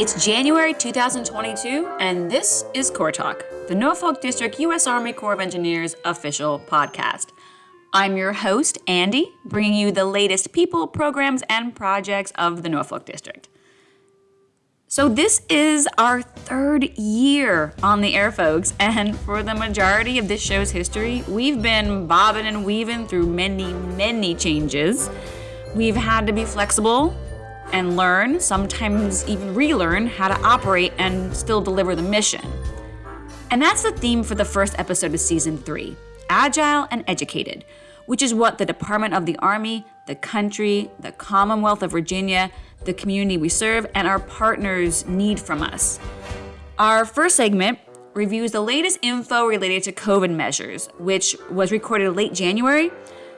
It's January 2022, and this is Corps Talk, the Norfolk District U.S. Army Corps of Engineers official podcast. I'm your host, Andy, bringing you the latest people, programs, and projects of the Norfolk District. So, this is our third year on the air, folks, and for the majority of this show's history, we've been bobbing and weaving through many, many changes. We've had to be flexible and learn, sometimes even relearn, how to operate and still deliver the mission. And that's the theme for the first episode of season three Agile and Educated, which is what the Department of the Army, the country, the Commonwealth of Virginia, the community we serve, and our partners need from us. Our first segment reviews the latest info related to COVID measures, which was recorded late January.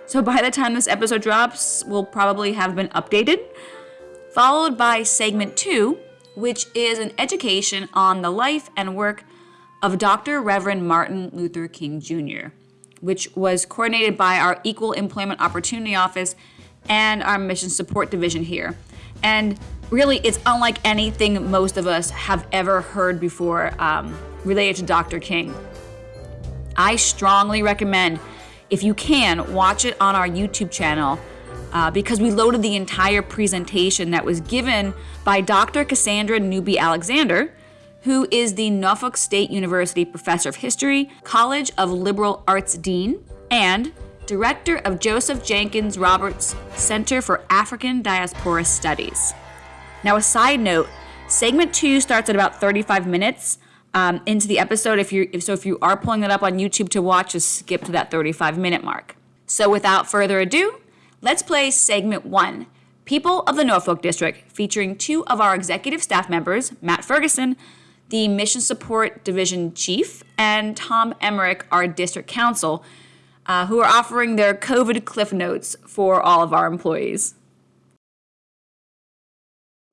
So by the time this episode drops, we'll probably have been updated followed by segment two, which is an education on the life and work of Dr. Reverend Martin Luther King Jr., which was coordinated by our Equal Employment Opportunity Office and our Mission Support Division here. And really, it's unlike anything most of us have ever heard before um, related to Dr. King. I strongly recommend, if you can, watch it on our YouTube channel uh, because we loaded the entire presentation that was given by Dr. Cassandra Newby Alexander, who is the Norfolk State University Professor of History, College of Liberal Arts Dean, and Director of Joseph Jenkins Roberts Center for African Diaspora Studies. Now, a side note segment two starts at about 35 minutes. Um, into the episode. If you so, if you are pulling it up on YouTube to watch, just skip to that 35 minute mark. So, without further ado, Let's play segment one People of the Norfolk District, featuring two of our executive staff members, Matt Ferguson, the Mission Support Division Chief, and Tom Emmerich, our District Counsel, uh, who are offering their COVID cliff notes for all of our employees.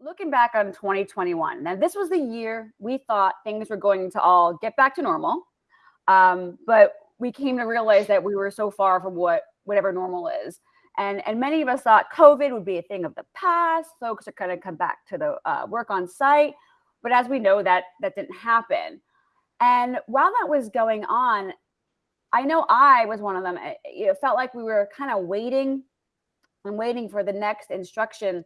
Looking back on 2021, now this was the year we thought things were going to all get back to normal, um, but we came to realize that we were so far from what whatever normal is. And, and many of us thought COVID would be a thing of the past. Folks are going to come back to the uh, work on site. But as we know, that that didn't happen. And while that was going on, I know I was one of them. It felt like we were kind of waiting and waiting for the next instruction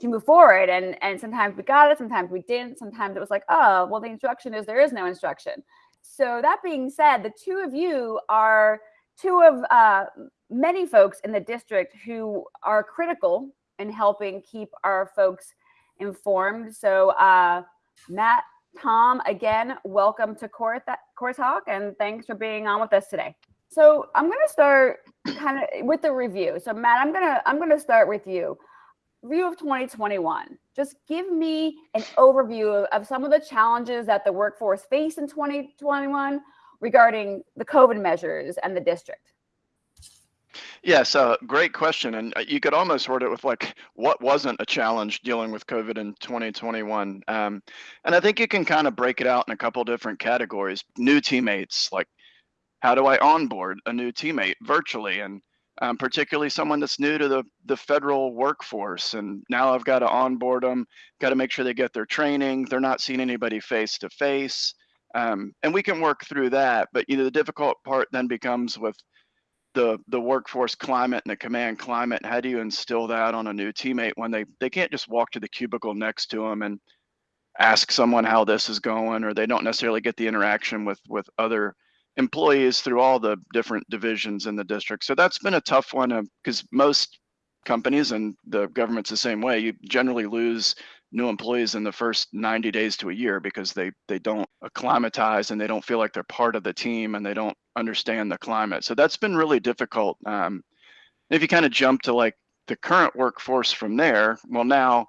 to move forward. And and sometimes we got it, sometimes we didn't. Sometimes it was like, oh, well, the instruction is there is no instruction. So that being said, the two of you are two of uh, many folks in the district who are critical in helping keep our folks informed. So, uh, Matt, Tom, again, welcome to Corps, Corps Talk, and thanks for being on with us today. So, I'm going to start kind of with the review. So, Matt, I'm gonna I'm gonna start with you. Review of 2021. Just give me an overview of, of some of the challenges that the workforce faced in 2021 regarding the COVID measures and the district. Yes, uh, great question. And uh, you could almost word it with like, what wasn't a challenge dealing with COVID in 2021? Um, and I think you can kind of break it out in a couple different categories. New teammates, like how do I onboard a new teammate virtually? And um, particularly someone that's new to the, the federal workforce. And now I've got to onboard them, got to make sure they get their training. They're not seeing anybody face to face. And we can work through that. But you know, the difficult part then becomes with the the workforce climate and the command climate. How do you instill that on a new teammate when they they can't just walk to the cubicle next to them and ask someone how this is going, or they don't necessarily get the interaction with with other employees through all the different divisions in the district. So that's been a tough one because uh, most companies and the government's the same way. You generally lose new employees in the first 90 days to a year because they they don't acclimatize and they don't feel like they're part of the team and they don't understand the climate. So that's been really difficult. Um, if you kind of jump to like the current workforce from there, well now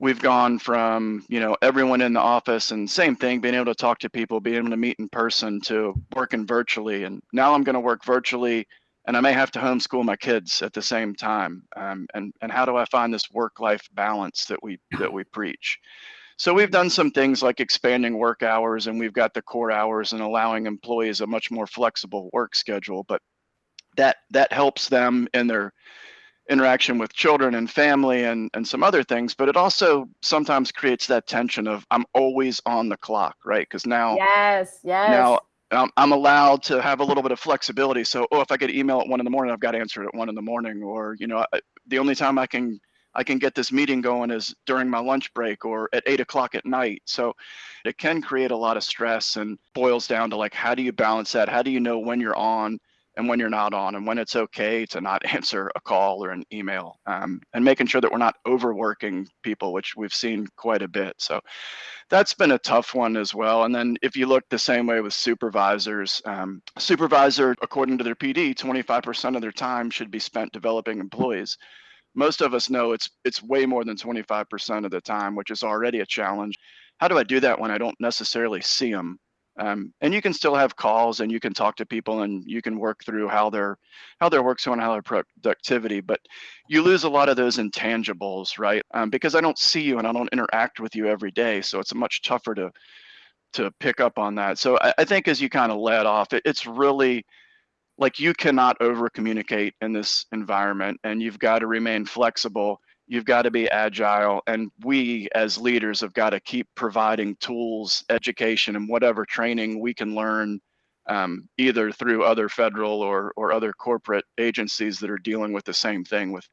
we've gone from you know everyone in the office and same thing being able to talk to people being able to meet in person to working virtually and now i'm going to work virtually and I may have to homeschool my kids at the same time. Um, and and how do I find this work-life balance that we that we preach? So we've done some things like expanding work hours, and we've got the core hours and allowing employees a much more flexible work schedule. But that that helps them in their interaction with children and family and, and some other things, but it also sometimes creates that tension of I'm always on the clock, right? Because now, yes, yes. Now um, I'm allowed to have a little bit of flexibility. So, oh, if I get email at one in the morning, I've got to answer it at one in the morning, or you know, I, the only time I can I can get this meeting going is during my lunch break or at eight o'clock at night. So it can create a lot of stress and boils down to like, how do you balance that? How do you know when you're on and when you're not on and when it's okay to not answer a call or an email um, and making sure that we're not overworking people, which we've seen quite a bit. So that's been a tough one as well. And then if you look the same way with supervisors, um, supervisor, according to their PD, 25% of their time should be spent developing employees most of us know it's it's way more than 25% of the time, which is already a challenge. How do I do that when I don't necessarily see them? Um, and you can still have calls and you can talk to people and you can work through how their how their work's going, how their productivity. But you lose a lot of those intangibles, right? Um, because I don't see you and I don't interact with you every day, so it's much tougher to to pick up on that. So I, I think as you kind of led off, it, it's really like you cannot over communicate in this environment and you've got to remain flexible you've got to be agile and we as leaders have got to keep providing tools education and whatever training we can learn um, either through other federal or or other corporate agencies that are dealing with the same thing with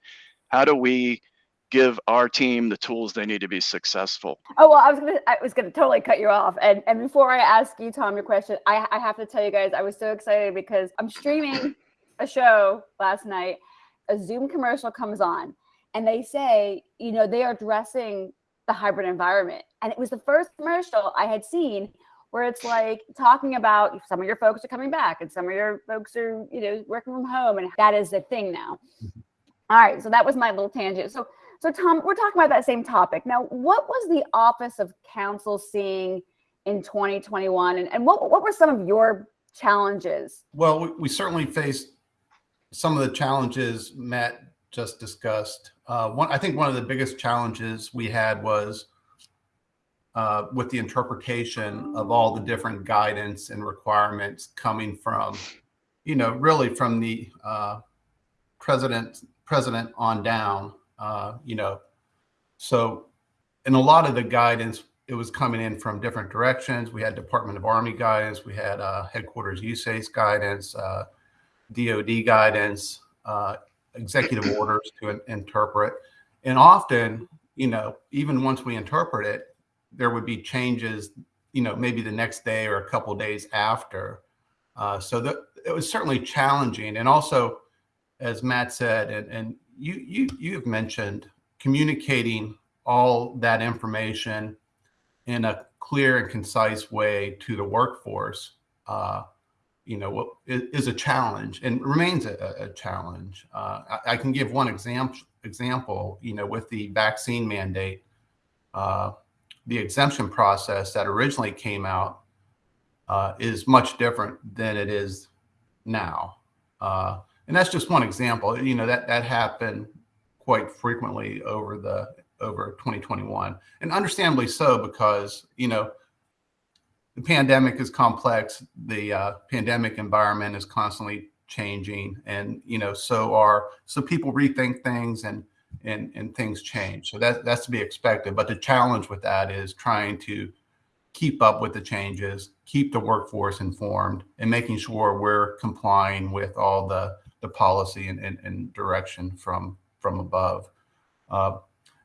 how do we give our team the tools they need to be successful. Oh well, I was gonna I was gonna totally cut you off. And and before I ask you, Tom, your question, I, I have to tell you guys I was so excited because I'm streaming a show last night. A Zoom commercial comes on and they say, you know, they are addressing the hybrid environment. And it was the first commercial I had seen where it's like talking about some of your folks are coming back and some of your folks are, you know, working from home. And that is the thing now. Mm-hmm. All right. So that was my little tangent. So so Tom, we're talking about that same topic. Now, what was the Office of Counsel seeing in 2021 and, and what, what were some of your challenges? Well, we, we certainly faced some of the challenges Matt just discussed. Uh, one, I think one of the biggest challenges we had was uh, with the interpretation of all the different guidance and requirements coming from, you know, really from the uh, president president on down. Uh, you know, so in a lot of the guidance, it was coming in from different directions. We had Department of Army guidance, we had uh, headquarters USACE guidance, DOD guidance, uh, executive orders to interpret. And often, you know, even once we interpret it, there would be changes, you know, maybe the next day or a couple days after. Uh, so that it was certainly challenging. And also, as Matt said, and, and you you you have mentioned communicating all that information in a clear and concise way to the workforce. Uh, you know, is, a challenge and remains a, a challenge. Uh, I, I, can give one example. Example, you know, with the vaccine mandate, uh, the exemption process that originally came out uh, is much different than it is now. Uh, and that's just one example. You know that that happened quite frequently over the over 2021, and understandably so because you know the pandemic is complex. The uh, pandemic environment is constantly changing, and you know so are so people rethink things and and and things change. So that that's to be expected. But the challenge with that is trying to keep up with the changes, keep the workforce informed, and making sure we're complying with all the the policy and, and, and direction from from above. Uh,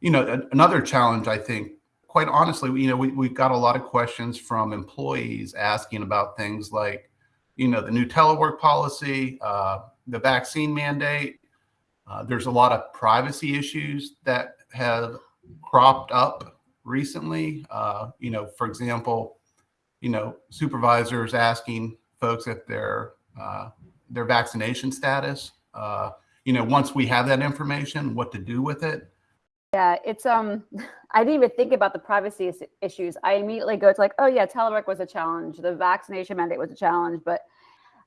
you know, another challenge, I think, quite honestly, you know, we, we've got a lot of questions from employees asking about things like, you know, the new telework policy, uh, the vaccine mandate. Uh, there's a lot of privacy issues that have cropped up recently. Uh, you know, for example, you know, supervisors asking folks if they're uh, their vaccination status. Uh, you know, once we have that information, what to do with it. Yeah, it's um, I didn't even think about the privacy issues. I immediately go to like, oh yeah, telework was a challenge, the vaccination mandate was a challenge, but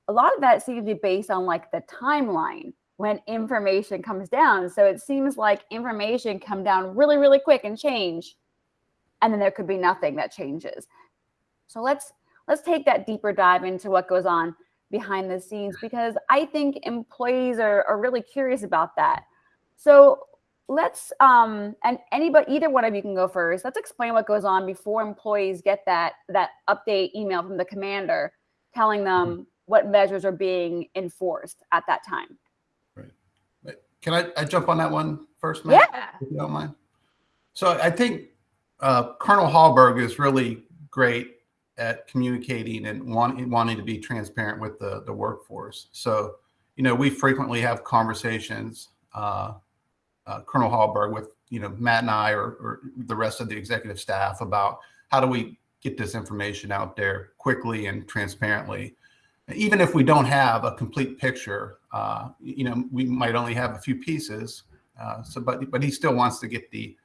a lot of that seems to be based on like the timeline when information comes down. So it seems like information come down really, really quick and change, and then there could be nothing that changes. So let's let's take that deeper dive into what goes on behind the scenes because I think employees are, are really curious about that. So let's um and anybody either one of you can go first. Let's explain what goes on before employees get that that update email from the commander telling them what measures are being enforced at that time. Right can I, I jump on that one first, Matt? Yeah. If you don't mind. So I think uh, Colonel Hallberg is really great at communicating and want, wanting to be transparent with the, the workforce. So, you know, we frequently have conversations, uh, uh, Colonel Hallberg with, you know, Matt and I or, or the rest of the executive staff about how do we get this information out there quickly and transparently. Even if we don't have a complete picture, uh, you know, we might only have a few pieces. Uh, so, but but he still wants to get the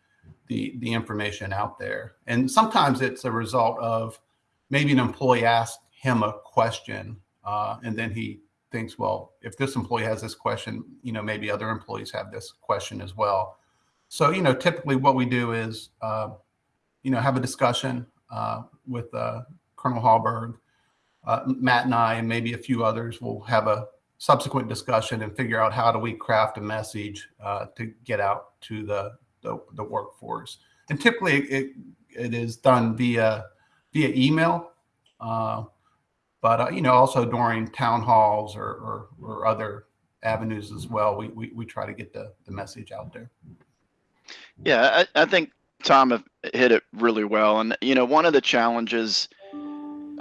the the information out there. And sometimes it's a result of maybe an employee asked him a question, uh, and then he thinks, well, if this employee has this question, you know, maybe other employees have this question as well. So, you know, typically what we do is, uh, you know, have a discussion uh, with uh, Colonel Hallberg, uh, Matt and I, and maybe a few others will have a subsequent discussion and figure out how do we craft a message uh, to get out to the, the, the workforce. And typically it, it is done via via email, uh, but uh, you know also during town halls or, or, or other avenues as well. We, we, we try to get the, the message out there. Yeah, I, I think Tom hit it really well. And, you know, one of the challenges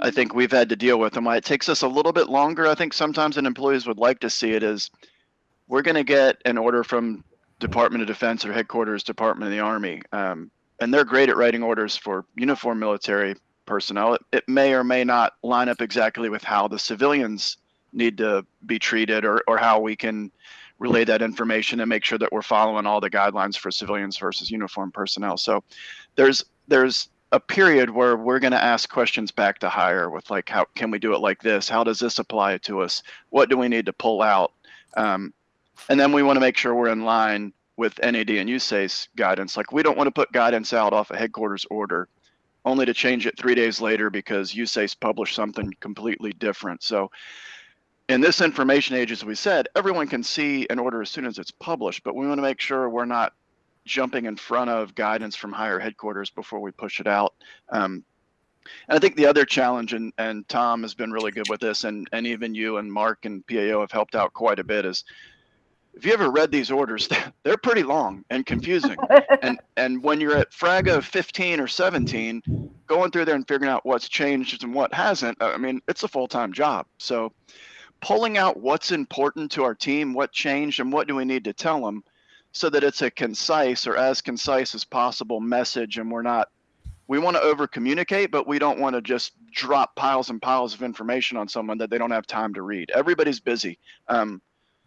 I think we've had to deal with and why it takes us a little bit longer, I think sometimes an employees would like to see it is we're going to get an order from Department of Defense or headquarters Department of the Army. Um, and they're great at writing orders for uniform military personnel. It, it may or may not line up exactly with how the civilians need to be treated or, or how we can relay that information and make sure that we're following all the guidelines for civilians versus uniform personnel. So there's there's a period where we're going to ask questions back to higher with like how can we do it like this how does this apply to us what do we need to pull out um, and then we want to make sure we're in line with nad and usace guidance like we don't want to put guidance out off a headquarters order only to change it three days later because usace published something completely different so in this information age as we said everyone can see an order as soon as it's published but we want to make sure we're not jumping in front of guidance from higher headquarters before we push it out. Um, and I think the other challenge, and, and Tom has been really good with this, and, and even you and Mark and PAO have helped out quite a bit, is if you ever read these orders, they're pretty long and confusing. and and when you're at FRAGO 15 or 17, going through there and figuring out what's changed and what hasn't, I mean, it's a full-time job. So pulling out what's important to our team, what changed, and what do we need to tell them, so that it's a concise or as concise as possible message and we're not we want to over communicate but we don't want to just drop piles and piles of information on someone that they don't have time to read everybody's busy um,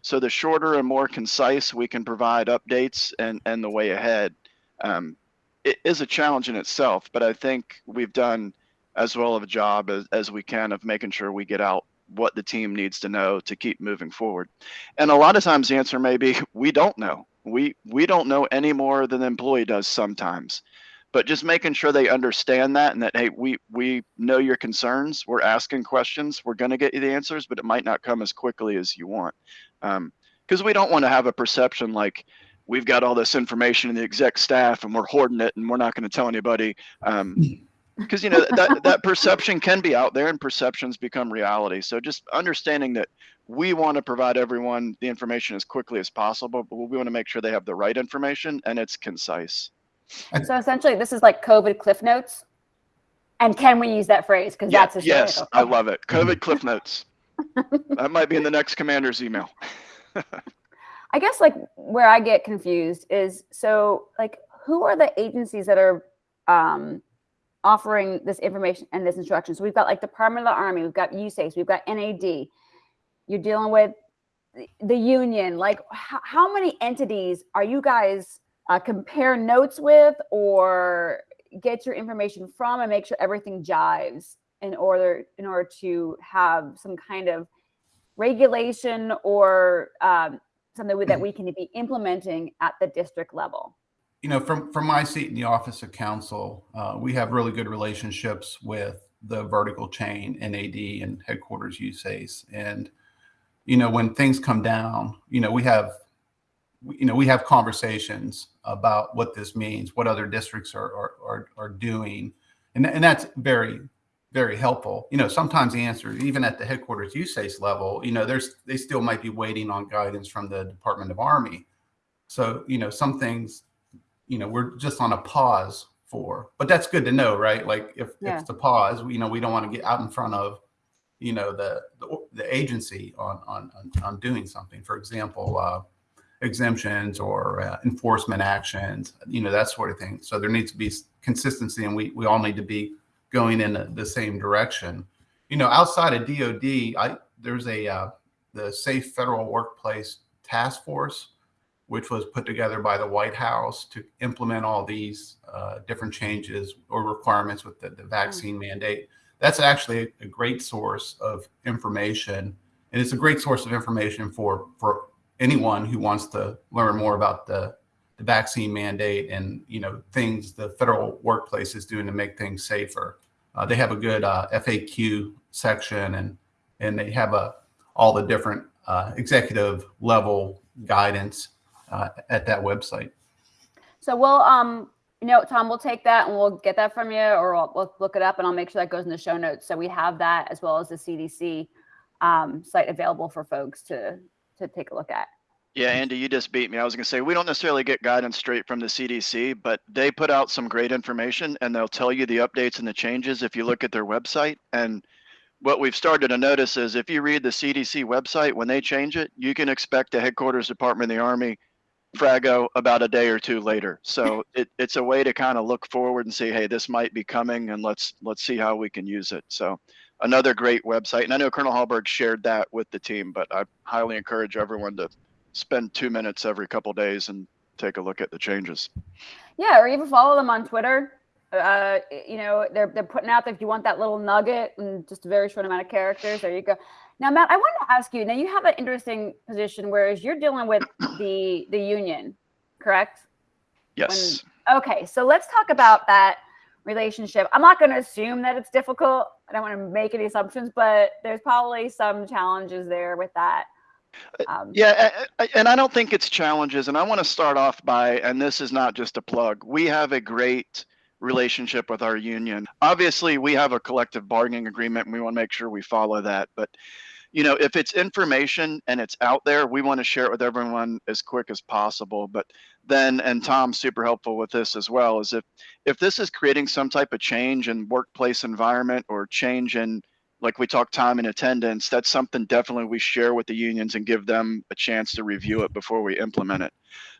so the shorter and more concise we can provide updates and and the way ahead um, it is a challenge in itself but i think we've done as well of a job as, as we can of making sure we get out what the team needs to know to keep moving forward. And a lot of times the answer may be we don't know. We we don't know any more than the employee does sometimes. But just making sure they understand that and that hey we we know your concerns. We're asking questions. We're going to get you the answers but it might not come as quickly as you want because um, we don't want to have a perception like we've got all this information in the exec staff and we're hoarding it and we're not going to tell anybody. Um, because you know that that perception can be out there and perceptions become reality. So just understanding that we want to provide everyone the information as quickly as possible but we want to make sure they have the right information and it's concise. So essentially this is like covid cliff notes? And can we use that phrase? Because yeah, that's a yes i love it. Covid cliff notes that might be in the next commander's email i guess like where i get confused is so like who are the agencies that are um offering this information and this instruction. So we've got like Department of the Army, we've got USACE, we've got NAD. You're dealing with the union. Like how, how many entities are you guys uh, compare notes with or get your information from and make sure everything jives in order in order to have some kind of regulation or um, something that we can be implementing at the district level? you know, from from my seat in the office of counsel, uh, we have really good relationships with the vertical chain NAD and headquarters USACE. And you know, when things come down, you know, we have you know, we have conversations about what this means, what other districts are, are, are, are doing. And, and that's very, very helpful. You know, sometimes the answer, even at the headquarters USACE level, you know, there's, they still might be waiting on guidance from the Department of Army. So, you know, some things, you know, we're just on a pause for, but that's good to know, right? Like if, Yeah. if it's a pause, you know, we don't want to get out in front of, you know, the, the, the agency on, on, on, doing something. For example, uh, exemptions or uh, enforcement actions, you know, that sort of thing. So there needs to be consistency and we, we all need to be going in the- same direction. You know, outside of DOD, I, there's a, uh, the Safe Federal Workplace Task Force, which was put together by the White House to implement all these uh, different changes or requirements with the, the vaccine mandate. That's actually a great source of information. And it's a great source of information for, for anyone who wants to learn more about the, the vaccine mandate and you know things the federal workplace is doing to make things safer. Uh, they have a good uh, FAQ section and and they have a all the different uh, executive level guidance uh, at that website. So we'll, um, you know, Tom, we'll take that and we'll get that from you, or we'll, we'll look it up, and I'll make sure that goes in the show notes. So we have that as well as the CDC um, site available for folks to to take a look at. Yeah, Andy, you just beat me. I was going to say we don't necessarily get guidance straight from the CDC, but they put out some great information and they'll tell you the updates and the changes if you look at their website. And what we've started to notice is if you read the CDC website, when they change it, you can expect the headquarters department of the Army Frago about a day or two later. So it, it's a way to kind of look forward and see, hey, this might be coming and let's let's see how we can use it. So another great website. And I know Colonel Hallberg shared that with the team, but I highly encourage everyone to spend two minutes every couple days and take a look at the changes. Yeah, or even follow them on Twitter. Uh, you know, they're they're putting out that if you want that little nugget and just a very short amount of characters, there you go. Now, Matt, I want to ask you. Now, you have an interesting position, whereas you're dealing with the the union, correct? Yes. Okay, so let's talk about that relationship. I'm not going to assume that it's difficult. I don't want to make any assumptions, but there's probably some challenges there with that. Um, Yeah, and I don't think it's challenges. And I want to start off by, and this is not just a plug, we have a great relationship with our union. Obviously, we have a collective bargaining agreement and we want to make sure we follow that. But, you know, if it's information and it's out there, we want to share it with everyone as quick as possible. But then, and Tom's super helpful with this as well, is if if this is creating some type of change in workplace environment or change in like we talk time and attendance, that's something definitely we share with the unions and give them a chance to review it before we implement it.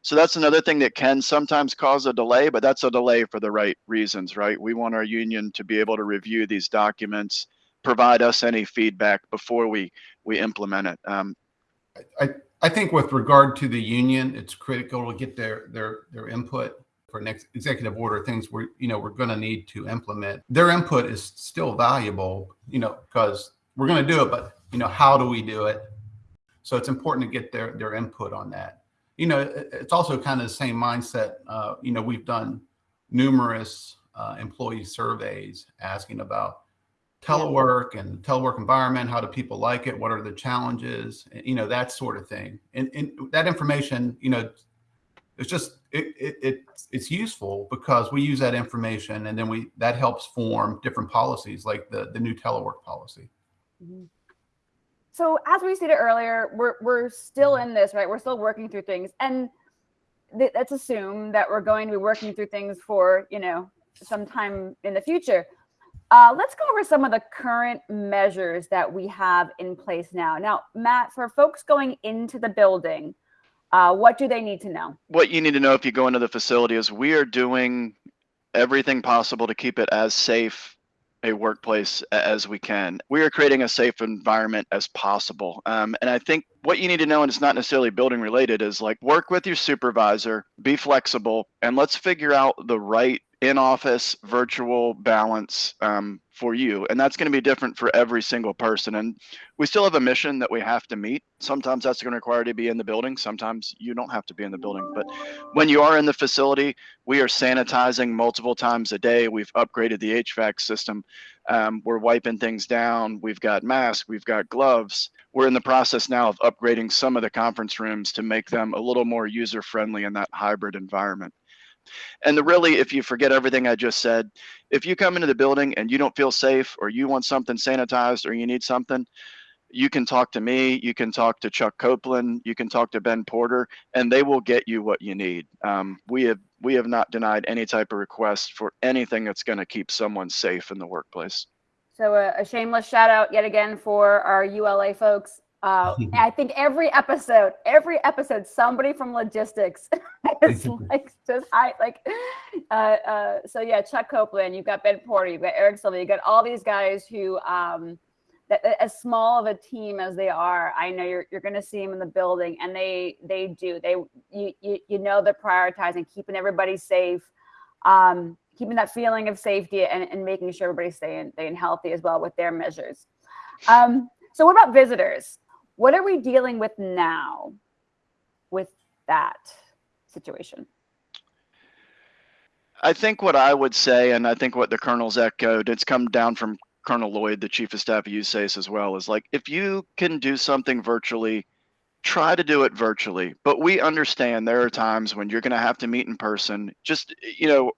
So that's another thing that can sometimes cause a delay, but that's a delay for the right reasons, right? We want our union to be able to review these documents, provide us any feedback before we we implement it. Um, I think with regard to the union, it's critical to get their their their input for next executive order things we're you know we're going to need to implement. Their input is still valuable, you know, because we're going to do it, but you know, how do we do it? So it's important to get their their input on that. You know, it- it's also kind of the same mindset. Uh, you know, we've done numerous uh, employee surveys asking about telework and telework environment how do people like it what are the challenges you know that sort of thing and, and that information you know it's just it, it it's useful because we use that information and then we that helps form different policies like the the new telework policy Mhm. So as we stated earlier, we're we're still in this, right? We're still working through things, and th- let's assume that we're going to be working through things for you know sometime in the future. Uh, let's go over some of the current measures that we have in place now. Now, Matt, for folks going into the building, uh, what do they need to know? what you need to know if you go into the facility is we are doing everything possible to keep it as safe a workplace as we can. We are creating a safe environment as possible. Um, and I think what you need to know, and it's not necessarily building related, is like work with your supervisor, be flexible, and let's figure out the right in office, virtual balance um, for you. And that's going to be different for every single person. And we still have a mission that we have to meet. Sometimes that's going to require to be in the building. Sometimes you don't have to be in the building. But when you are in the facility, we are sanitizing multiple times a day. We've upgraded the HVAC system. Um, we're wiping things down. We've got masks. We've got gloves. We're in the process now of upgrading some of the conference rooms to make them a little more user friendly in that hybrid environment. And the really, if you forget everything I just said, if you come into the building and you don't feel safe or you want something sanitized or you need something, you can talk to me, you can talk to Chuck Copeland, you can talk to Ben Porter, and they will get you what you need. Um, we have we have not denied any type of request for anything that's going to keep someone safe in the workplace. So a, a shameless shout out yet again for our ULA folks. Uh, I think every episode, every episode, somebody from logistics is like just high, like, uh, uh, so yeah, Chuck Copeland, you've got Ben Porter, you've got Eric Silva, you've got all these guys who, um, that, as small of a team as they are, I know you're you're going to see them in the building, and they they do they you you, you know they're prioritizing keeping everybody safe, um, keeping that feeling of safety, and, and making sure everybody's staying staying healthy as well with their measures. Um, so what about visitors? What are we dealing with now with that situation? I think what I would say, and I think what the colonels echoed, it's come down from Colonel Lloyd, the chief of staff of USACE as well, is like if you can do something virtually, try to do it virtually. But we understand there are times when you're going to have to meet in person. Just, you know,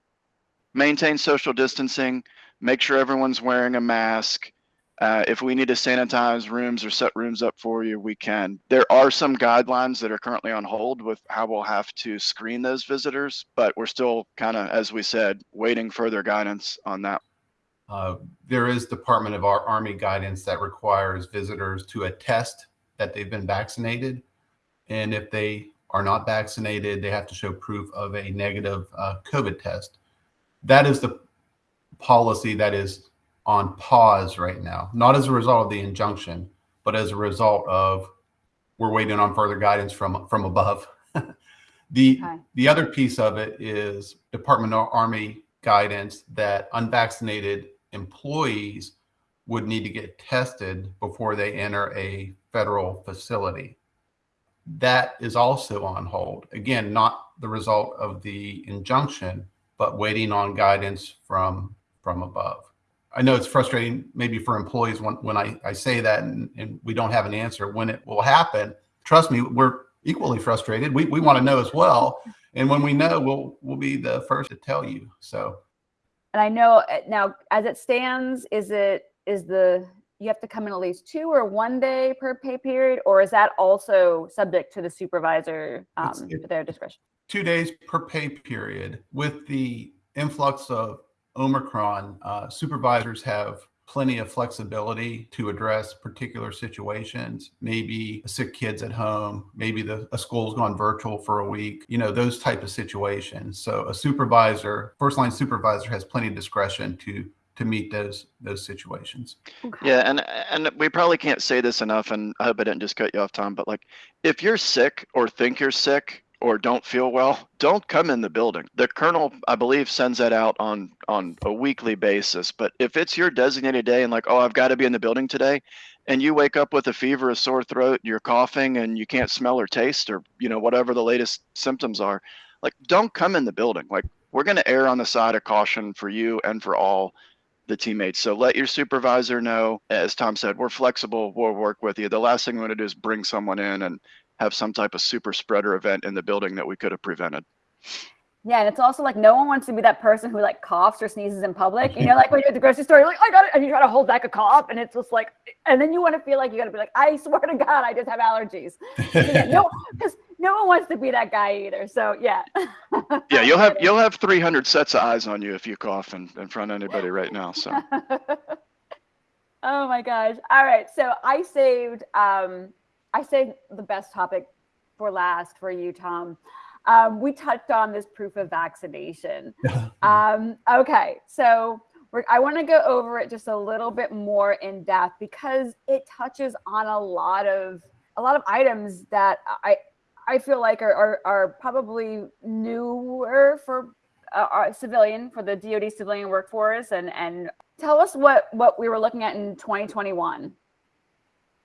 maintain social distancing, make sure everyone's wearing a mask. Uh, if we need to sanitize rooms or set rooms up for you, we can. There are some guidelines that are currently on hold with how we'll have to screen those visitors, but we're still kind of, as we said, waiting further guidance on that. Uh, there is Department of our Army guidance that requires visitors to attest that they've been vaccinated. And if they are not vaccinated, they have to show proof of a negative uh, COVID test. That is the policy that is on pause right now, not as a result of the injunction, but as a result of we're waiting on further guidance from from above. the okay. the other piece of it is Department of Army guidance that unvaccinated employees would need to get tested before they enter a federal facility. That is also on hold. Again, not the result of the injunction, but waiting on guidance from from above. I know it's frustrating maybe for employees when, when I, I say that and, and we don't have an answer when it will happen. Trust me, we're equally frustrated. We, we want to know as well. And when we know, we'll, we'll be the first to tell you. So. And I know uh, now as it stands, is it, is the, you have to come in at least two or one day per pay period, or is that also subject to the supervisor, um, it's their discretion? Two days per pay period with the influx of Omicron, uh, supervisors have plenty of flexibility to address particular situations. Maybe sick kids at home, maybe the a school's gone virtual for a week, you know, those type of situations. So a supervisor, first line supervisor has plenty of discretion to to meet those those situations. Yeah, and and we probably can't say this enough and I hope I didn't just cut you off Tom, but like if you're sick or think you're sick, or don't feel well, don't come in the building. The colonel, I believe, sends that out on on a weekly basis. But if it's your designated day and like, oh, I've got to be in the building today, and you wake up with a fever, a sore throat, you're coughing, and you can't smell or taste, or you know whatever the latest symptoms are, like don't come in the building. Like we're going to err on the side of caution for you and for all the teammates. So let your supervisor know. As Tom said, we're flexible. We'll work with you. The last thing we want to do is bring someone in and have some type of super spreader event in the building that we could have prevented. Yeah, and it's also like no one wants to be that person who like coughs or sneezes in public. You know, like when you're at the grocery store, you're like, I got it, and you try to hold back a cough, and it's just like, and then you want to feel like you got to be like, I swear to God, I just have allergies. no, because no one wants to be that guy either. So yeah. yeah, you'll have you'll have 300 sets of eyes on you if you cough in, in front of anybody right now. So. oh my gosh! All right, so I saved um, I say the best topic for last for you, Tom. Um, we touched on this proof of vaccination. um, okay, so I want to go over it just a little bit more in depth because it touches on a lot of a lot of items that I I feel like are are, are probably newer for uh, our civilian for the DoD civilian workforce, and and tell us what what we were looking at in 2021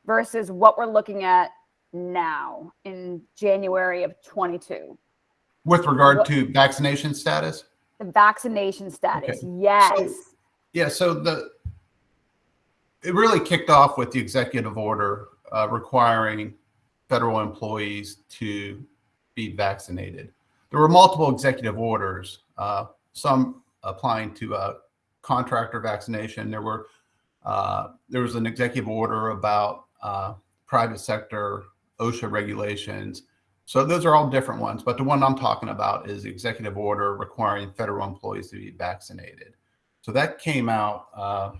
versus what we're looking at now in January of 22. With regard What- to vaccination status? The vaccination status, Okay. yes. Yeah, so the, it really kicked off with the executive order uh, requiring federal employees to be vaccinated. There were multiple executive orders, uh, some applying to uh, contractor vaccination. There were, uh, there was an executive order about uh, private sector OSHA regulations. So those are all different ones, but the one I'm talking about is the executive order requiring federal employees to be vaccinated. So that came out, uh,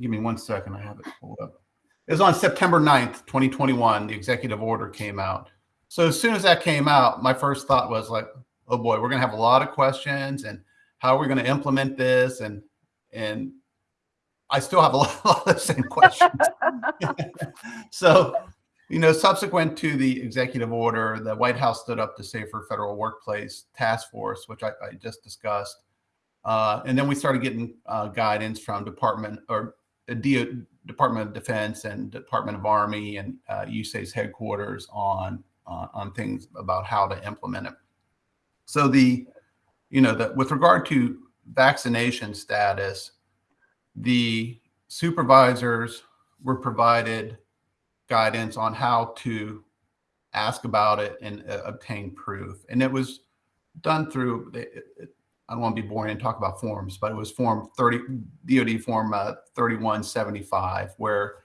give me one second, I have it pulled up. It was on September 9th, 2021, the executive order came out. So as soon as that came out, my first thought was like, oh boy, we're gonna have a lot of questions and how are we gonna implement this? And, and I still have a lot, a lot of the same questions. so, you know, subsequent to the executive order, the White House stood up the Safer Federal Workplace Task Force, which I, I just discussed. Uh, and then we started getting uh, guidance from Department or uh, DO, Department of Defense and Department of Army and uh, USACE headquarters on uh, on things about how to implement it. So the, you know, that with regard to vaccination status, the supervisors were provided guidance on how to ask about it and uh, obtain proof. And it was done through, it, it, I don't want to be boring and talk about forms, but it was form 30, DOD form uh, 3175, where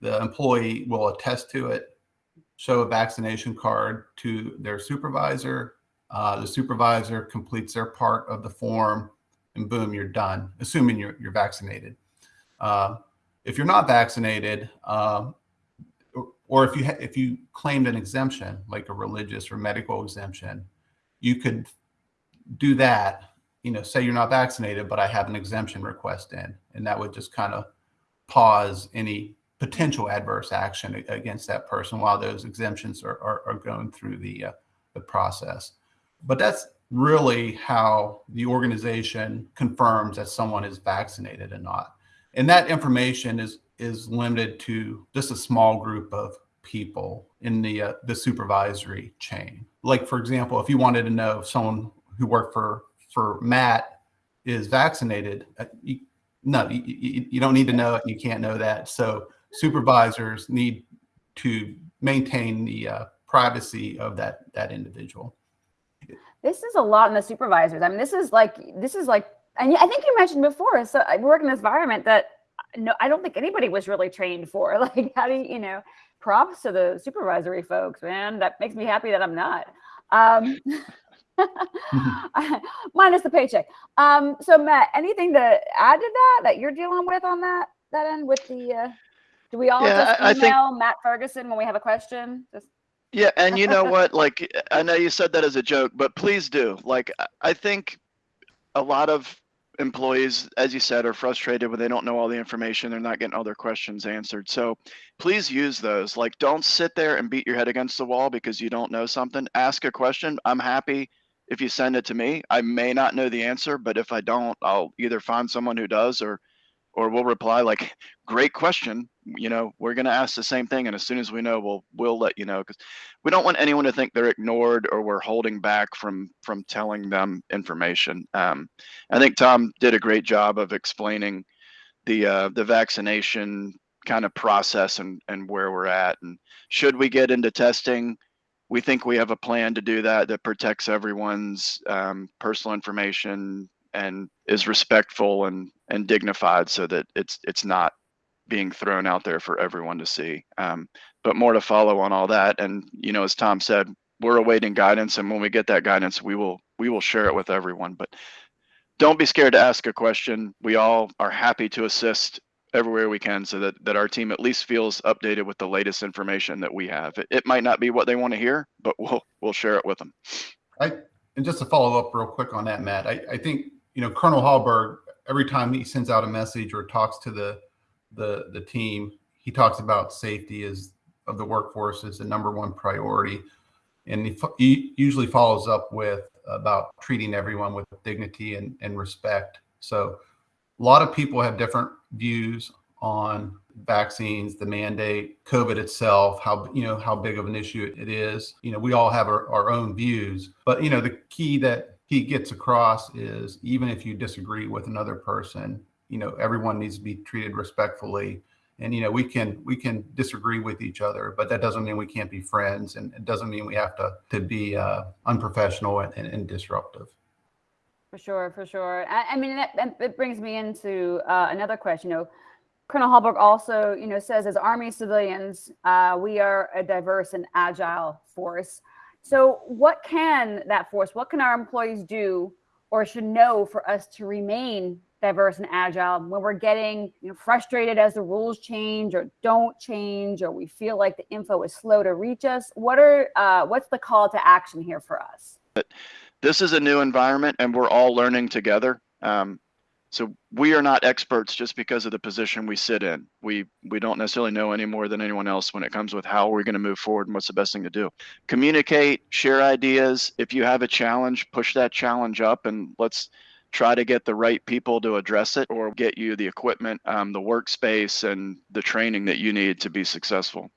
the employee will attest to it, show a vaccination card to their supervisor. Uh, the supervisor completes their part of the form and boom, you're done, assuming you're, you're vaccinated. Uh, if you're not vaccinated, um, or, or if you if you claimed an exemption, like a religious or medical exemption, you could do that. You know, say you're not vaccinated, but I have an exemption request in, and that would just kind of pause any potential adverse action against that person while those exemptions are are, are going through the uh, the process. But that's really how the organization confirms that someone is vaccinated and not. And that information is is limited to just a small group of people in the uh, the supervisory chain. Like for example, if you wanted to know if someone who worked for for Matt is vaccinated, uh, you, no, you, you, don't need to know it. You can't know that. So supervisors need to maintain the uh, privacy of that that individual. This is a lot in the supervisors. I mean, this is like this is like, and I think you mentioned before. So I work in this environment that no, I don't think anybody was really trained for. Like, how do you, you know? Props to the supervisory folks, man. That makes me happy that I'm not. Um, minus the paycheck. Um, so Matt, anything to add to that that you're dealing with on that that end with the? Uh, do we all Yeah, just I- I think- email Matt Ferguson when we have a question? Just Yeah, and you know what? Like, I know you said that as a joke, but please do. Like, I- think a lot of employees, as you said, are frustrated when they don't know all the information. They're not getting all their questions answered. So please use those. Like, don't sit there and beat your head against the wall because you don't know something. Ask a question. I'm happy if you send it to me. I may not know the answer, but if I don't, I'll either find someone who does or or we'll reply like, great question. You know, we're going to ask the same thing. And as soon as we know, we'll, we'll let you know. Cause we don't want anyone to think they're ignored or we're holding back from, from telling them information. Um, I think Tom did a great job of explaining the, uh, the vaccination kind of process and, and where we're at. And should we get into testing, we think we have a plan to do that that protects everyone's um, personal information and is respectful and and dignified so that it's it's not being thrown out there for everyone to see. Um, but more to follow on all that. And you know as tom said we're awaiting guidance and when we get that guidance we will we will share it with everyone. But don't be scared to ask a question. We all are happy to assist everywhere we can so that that our team at least feels updated with the latest information that we have. It, it might not be what they want to hear but we'll we'll share it with them. I, and just to follow up real quick on that, Matt, I, I think, you know, Colonel Hallberg, every time he sends out a message or talks to the, the, the team, he talks about safety as of the workforce as the number one priority. And he, he usually follows up with about treating everyone with dignity and, and respect. So a lot of people have different views on vaccines, the mandate, COVID itself, how you know how big of an issue it is. You know, we all have our, our own views, but you know, the key that he gets across is even if you disagree with another person, you know, everyone needs to be treated respectfully. And you know, we can we can disagree with each other, but that doesn't mean we can't be friends, and it doesn't mean we have to to be uh, unprofessional and, and, and disruptive. For sure, for sure. I, I mean, that, that brings me into uh, another question. You know, Colonel Hallberg also, you know, says as Army civilians, uh, we are a diverse and agile force. So, what can that force, what can our employees do or should know for us to remain diverse and agile when we're getting you know, frustrated as the rules change or don't change, or we feel like the info is slow to reach us? What are uh, what's the call to action here for us? This is a new environment, and we're all learning together. Um, so we are not experts just because of the position we sit in. We we don't necessarily know any more than anyone else when it comes with how we're going to move forward and what's the best thing to do. Communicate, share ideas. If you have a challenge, push that challenge up and let's try to get the right people to address it or get you the equipment, um, the workspace, and the training that you need to be successful.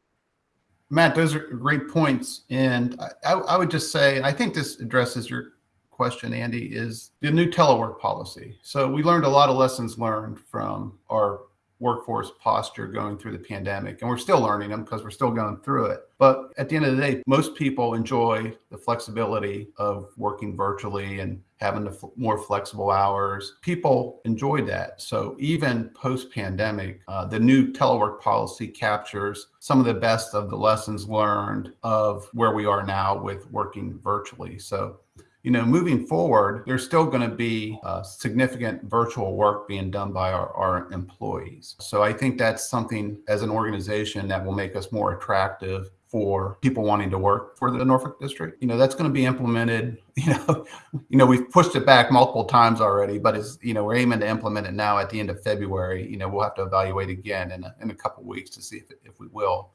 Matt, those are great points. And I, I would just say, I think this addresses your question, Andy, is the new telework policy. So we learned a lot of lessons learned from our workforce posture going through the pandemic. And we're still learning them because we're still going through it. But at the end of the day, most people enjoy the flexibility of working virtually and having the more flexible hours. People enjoy that. So even post pandemic, uh, the new telework policy captures some of the best of the lessons learned of where we are now with working virtually. So you know, moving forward, there's still going to be uh, significant virtual work being done by our, our employees. So I think that's something as an organization that will make us more attractive for people wanting to work for the Norfolk district. You know, that's going to be implemented, you know, you know, we've pushed it back multiple times already, but it's, you know, we're aiming to implement it now at the end of February. You know, we'll have to evaluate again in a, in a couple weeks to see if, if we will.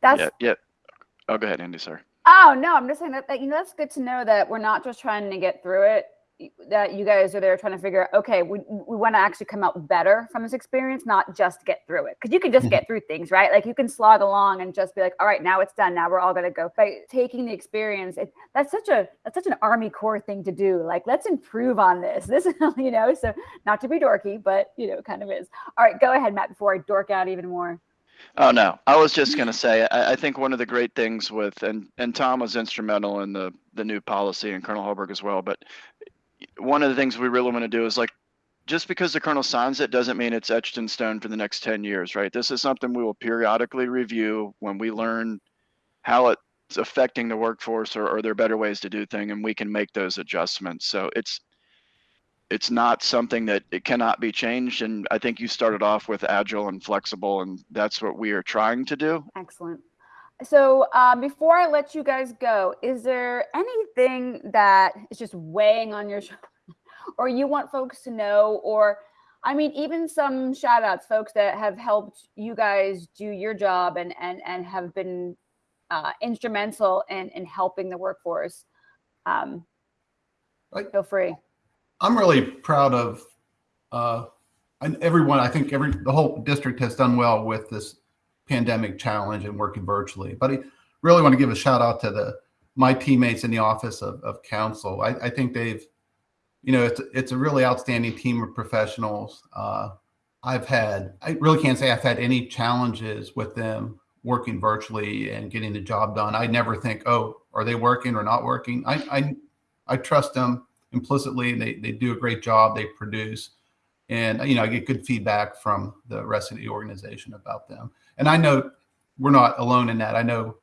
That's yeah, yeah. Oh, go ahead, Andy. Sorry. Oh no, I'm just saying that, that you know that's good to know that we're not just trying to get through it. That you guys are there trying to figure out, okay, we, we want to actually come out better from this experience, not just get through it. Because you can just mm-hmm. get through things, right? Like you can slog along and just be like, all right, now it's done. Now we're all gonna go. By taking the experience, it, that's such a that's such an Army Corps thing to do. Like let's improve on this. This, you know, so not to be dorky, but you know, kind of is. All right, go ahead, Matt, before I dork out even more. Oh no, I was just going to say I, I, think one of the great things with and and Tom was instrumental in the the new policy and Colonel Hallberg as well. But one of the things we really want to do is like just because the colonel signs it doesn't mean it's etched in stone for the next 10 years, right? This is something we will periodically review when we learn how it's affecting the workforce or, or there are better ways to do things and we can make those adjustments. So it's it's not something that it cannot be changed. And I think you started off with agile and flexible, and that's what we are trying to do. Excellent. So uh, before I let you guys go, is there anything that is just weighing on your shoulder or you want folks to know or I mean, even some shout outs, folks that have helped you guys do your job and and and have been uh, instrumental in in helping the workforce. Um, right. Feel free. I'm really proud of uh, and everyone. I think every the whole district has done well with this pandemic challenge and working virtually. But I really want to give a shout out to the my teammates in the office of, of counsel. I, I think they've, you know, it's it's a really outstanding team of professionals. Uh, I've had I really can't say I've had any challenges with them working virtually and getting the job done. I never think, oh, are they working or not working? I I, I trust them implicitly. They, they do a great job. They produce. And, you know, I get good feedback from the rest of the organization about them. And I know we're not alone in that. I know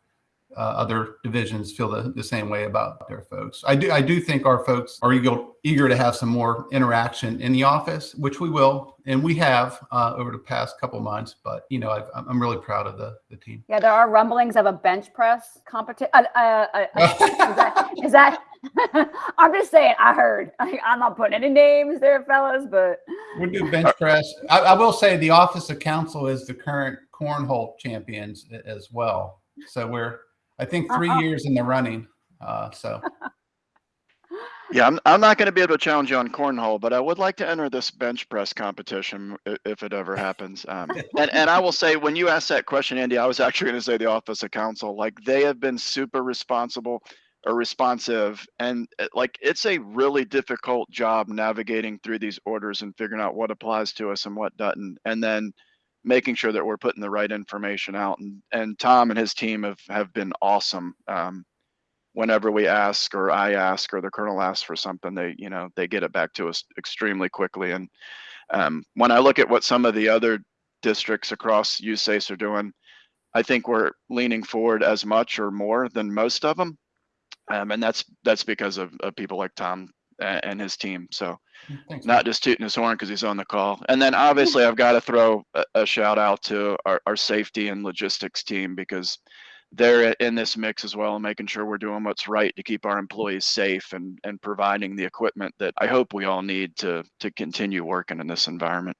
uh, other divisions feel the, the same way about their folks. I do I do think our folks are eager, eager to have some more interaction in the office, which we will, and we have uh, over the past couple months. But you know, i am really proud of the the team. Yeah, there are rumblings of a bench press competition. Uh, uh, uh, uh is that, is that I'm just saying. I heard. I, am not putting any names there, fellas, but we do bench press. I, I will say the Office of Counsel is the current cornhole champions as well. So we're I think 3 uh years in the running. Uh, so. Yeah, I'm, I'm not going to be able to challenge you on cornhole, but I would like to enter this bench press competition if it ever happens. Um, and, and I will say, when you asked that question, Andy, I was actually going to say the Office of Counsel. Like, they have been super responsible or responsive. And uh, like, it's a really difficult job navigating through these orders and figuring out what applies to us and what doesn't. And then making sure that we're putting the right information out. And, and Tom and his team have, have been awesome. Um, whenever we ask or I ask or the colonel asks for something, they you know they get it back to us extremely quickly. And um, when I look at what some of the other districts across USACE are doing, I think we're leaning forward as much or more than most of them, um, and that's that's because of, of people like Tom and, and his team. So Thanks, not just tooting his horn because he's on the call. And then obviously I've got to throw a, a shout out to our, our safety and logistics team because they're in this mix as well and making sure we're doing what's right to keep our employees safe and and providing the equipment that I hope we all need to to continue working in this environment.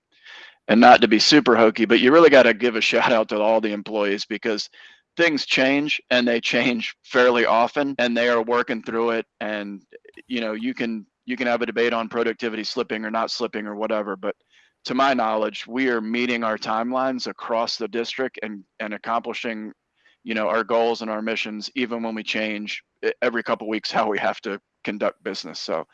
And not to be super hokey, but you really got to give a shout out to all the employees because things change and they change fairly often and they are working through it and you know you can you can have a debate on productivity slipping or not slipping or whatever but to my knowledge we are meeting our timelines across the district and and accomplishing you know our goals and our missions even when we change every couple weeks how we have to conduct business so.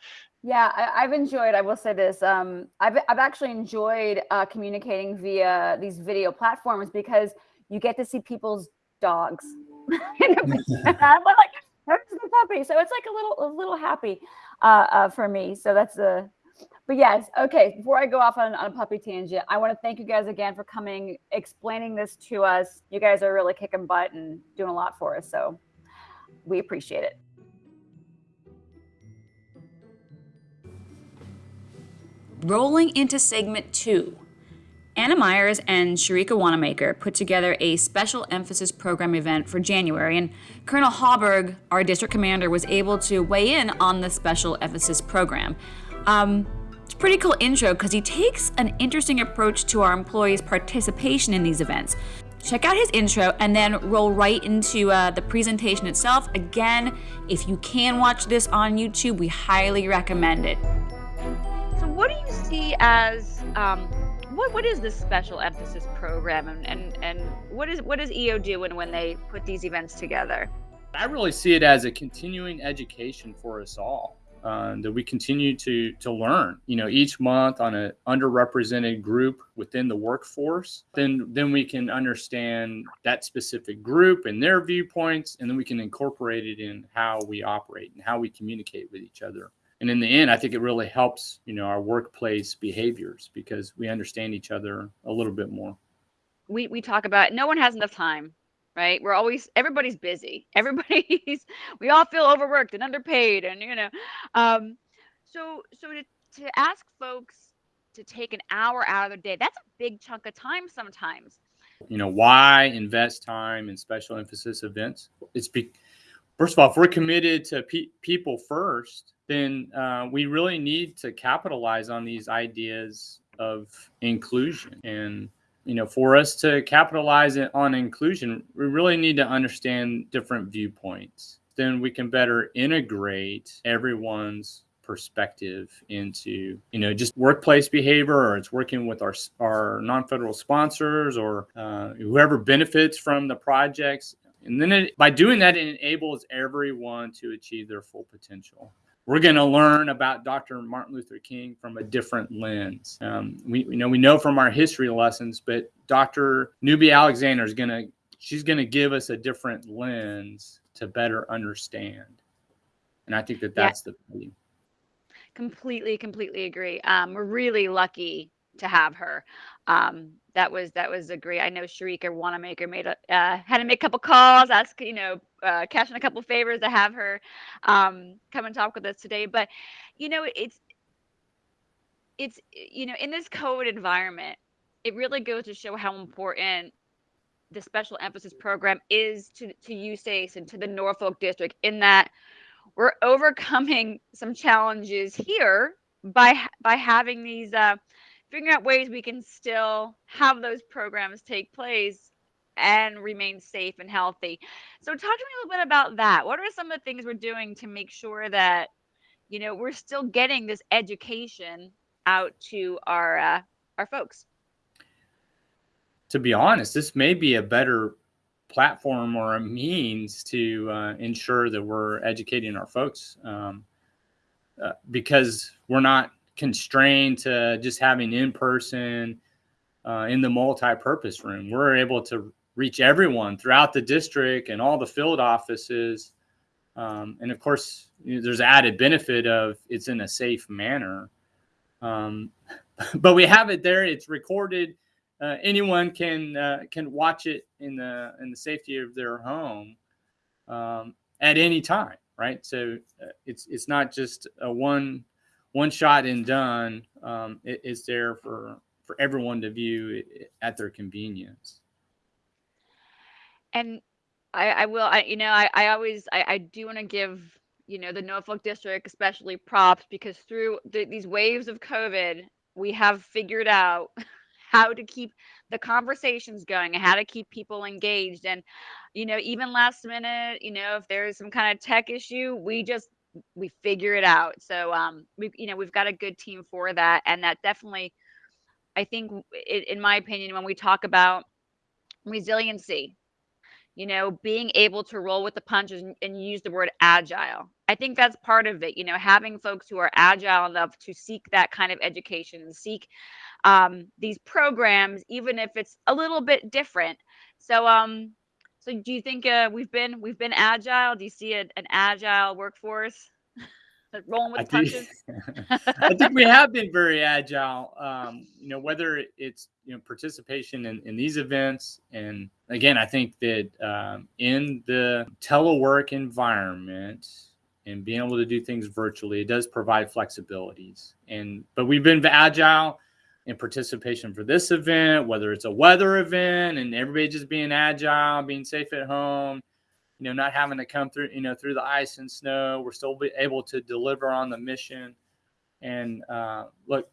Yeah I, have enjoyed i will say this um, I've, I've actually enjoyed uh, communicating via these video platforms because you get to see people's dogs i'm like there's the puppy so it's like a little a little happy uh, uh, for me so that's the but yes, okay. Before I go off on, on a puppy tangent, I want to thank you guys again for coming, explaining this to us. You guys are really kicking butt and doing a lot for us. So we appreciate it. Rolling into segment two. Anna Myers and Sharika Wanamaker put together a special emphasis program event for January, and Colonel Hallberg, our district commander, was able to weigh in on the special emphasis program. Um, it's a pretty cool intro because he takes an interesting approach to our employees' participation in these events. Check out his intro and then roll right into uh, the presentation itself. Again, if you can watch this on YouTube, we highly recommend it. So, what do you see as um, what what is this special emphasis program, and and, and what is what does EO do when, when they put these events together? I really see it as a continuing education for us all uh, that we continue to to learn you know each month on an underrepresented group within the workforce then then we can understand that specific group and their viewpoints and then we can incorporate it in how we operate and how we communicate with each other and in the end i think it really helps you know our workplace behaviors because we understand each other a little bit more we we talk about no one has enough time right? We're always everybody's busy. Everybody's we all feel overworked and underpaid, and you know, um, so so to to ask folks to take an hour out of their day, that's a big chunk of time sometimes. You know, why invest time in special emphasis events? It's be, first of all, if we're committed to pe- people first, then uh, we really need to capitalize on these ideas of inclusion. And you know, for us to capitalize on inclusion, we really need to understand different viewpoints. Then we can better integrate everyone's perspective into you know just workplace behavior or it's working with our our non-federal sponsors or uh, whoever benefits from the projects. And then it, by doing that it enables everyone to achieve their full potential we're going to learn about Dr. Martin Luther King from a different lens. Um, we you know we know from our history lessons, but Dr. Newby Alexander is going to she's going to give us a different lens to better understand, and I think that that's yeah. the key. Completely, completely agree. Um, we're really lucky to have her. Um, that was that was a great. I know Sharika Wanamaker made a uh, had to make a couple calls, ask you know, uh, cash in a couple favors to have her um, come and talk with us today. But you know, it's it's you know, in this COVID environment, it really goes to show how important the special emphasis program is to to USACE and to the Norfolk district in that we're overcoming some challenges here by by having these uh, figuring out ways we can still have those programs take place and remain safe and healthy. So talk to me a little bit about that. What are some of the things we're doing to make sure that you know, we're still getting this education out to our uh, our folks. To be honest, this may be a better platform or a means to uh, ensure that we're educating our folks um, uh, because we're not constrained to just having in person uh, in the multi-purpose room. We're able to reach everyone throughout the district and all the field offices. Um, and of course, you know, there's added benefit of it's in a safe manner. Um, but we have it there. It's recorded. Uh, anyone can uh, can watch it in the in the safety of their home um, at any time, right? So uh, it's it's not just a one one shot and done. Um, it, it's there for for everyone to view at their convenience. And I, I will, I, you know, I, I always, I, I do want to give, you know, the Norfolk district, especially props because through the, these waves of COVID, we have figured out how to keep the conversations going and how to keep people engaged. And, you know, even last minute, you know, if there's some kind of tech issue, we just, we figure it out. So, um, we, you know, we've got a good team for that. And that definitely, I think, in my opinion, when we talk about resiliency, you know, being able to roll with the punches and, and, use the word agile. I think that's part of it, you know, having folks who are agile enough to seek that kind of education and seek um, these programs, even if it's a little bit different. So, um, so do you think uh, we've been we've been agile? Do you see a, an agile workforce? Rolling with I punches. Think, I think we have been very agile. Um, you know, whether it's you know participation in, in these events, and again, I think that um, in the telework environment and being able to do things virtually, it does provide flexibilities. And but we've been agile in participation for this event, whether it's a weather event and everybody just being agile, being safe at home you know, not having to come through, you know, through the ice and snow. We're still be able to deliver on the mission. And uh, look,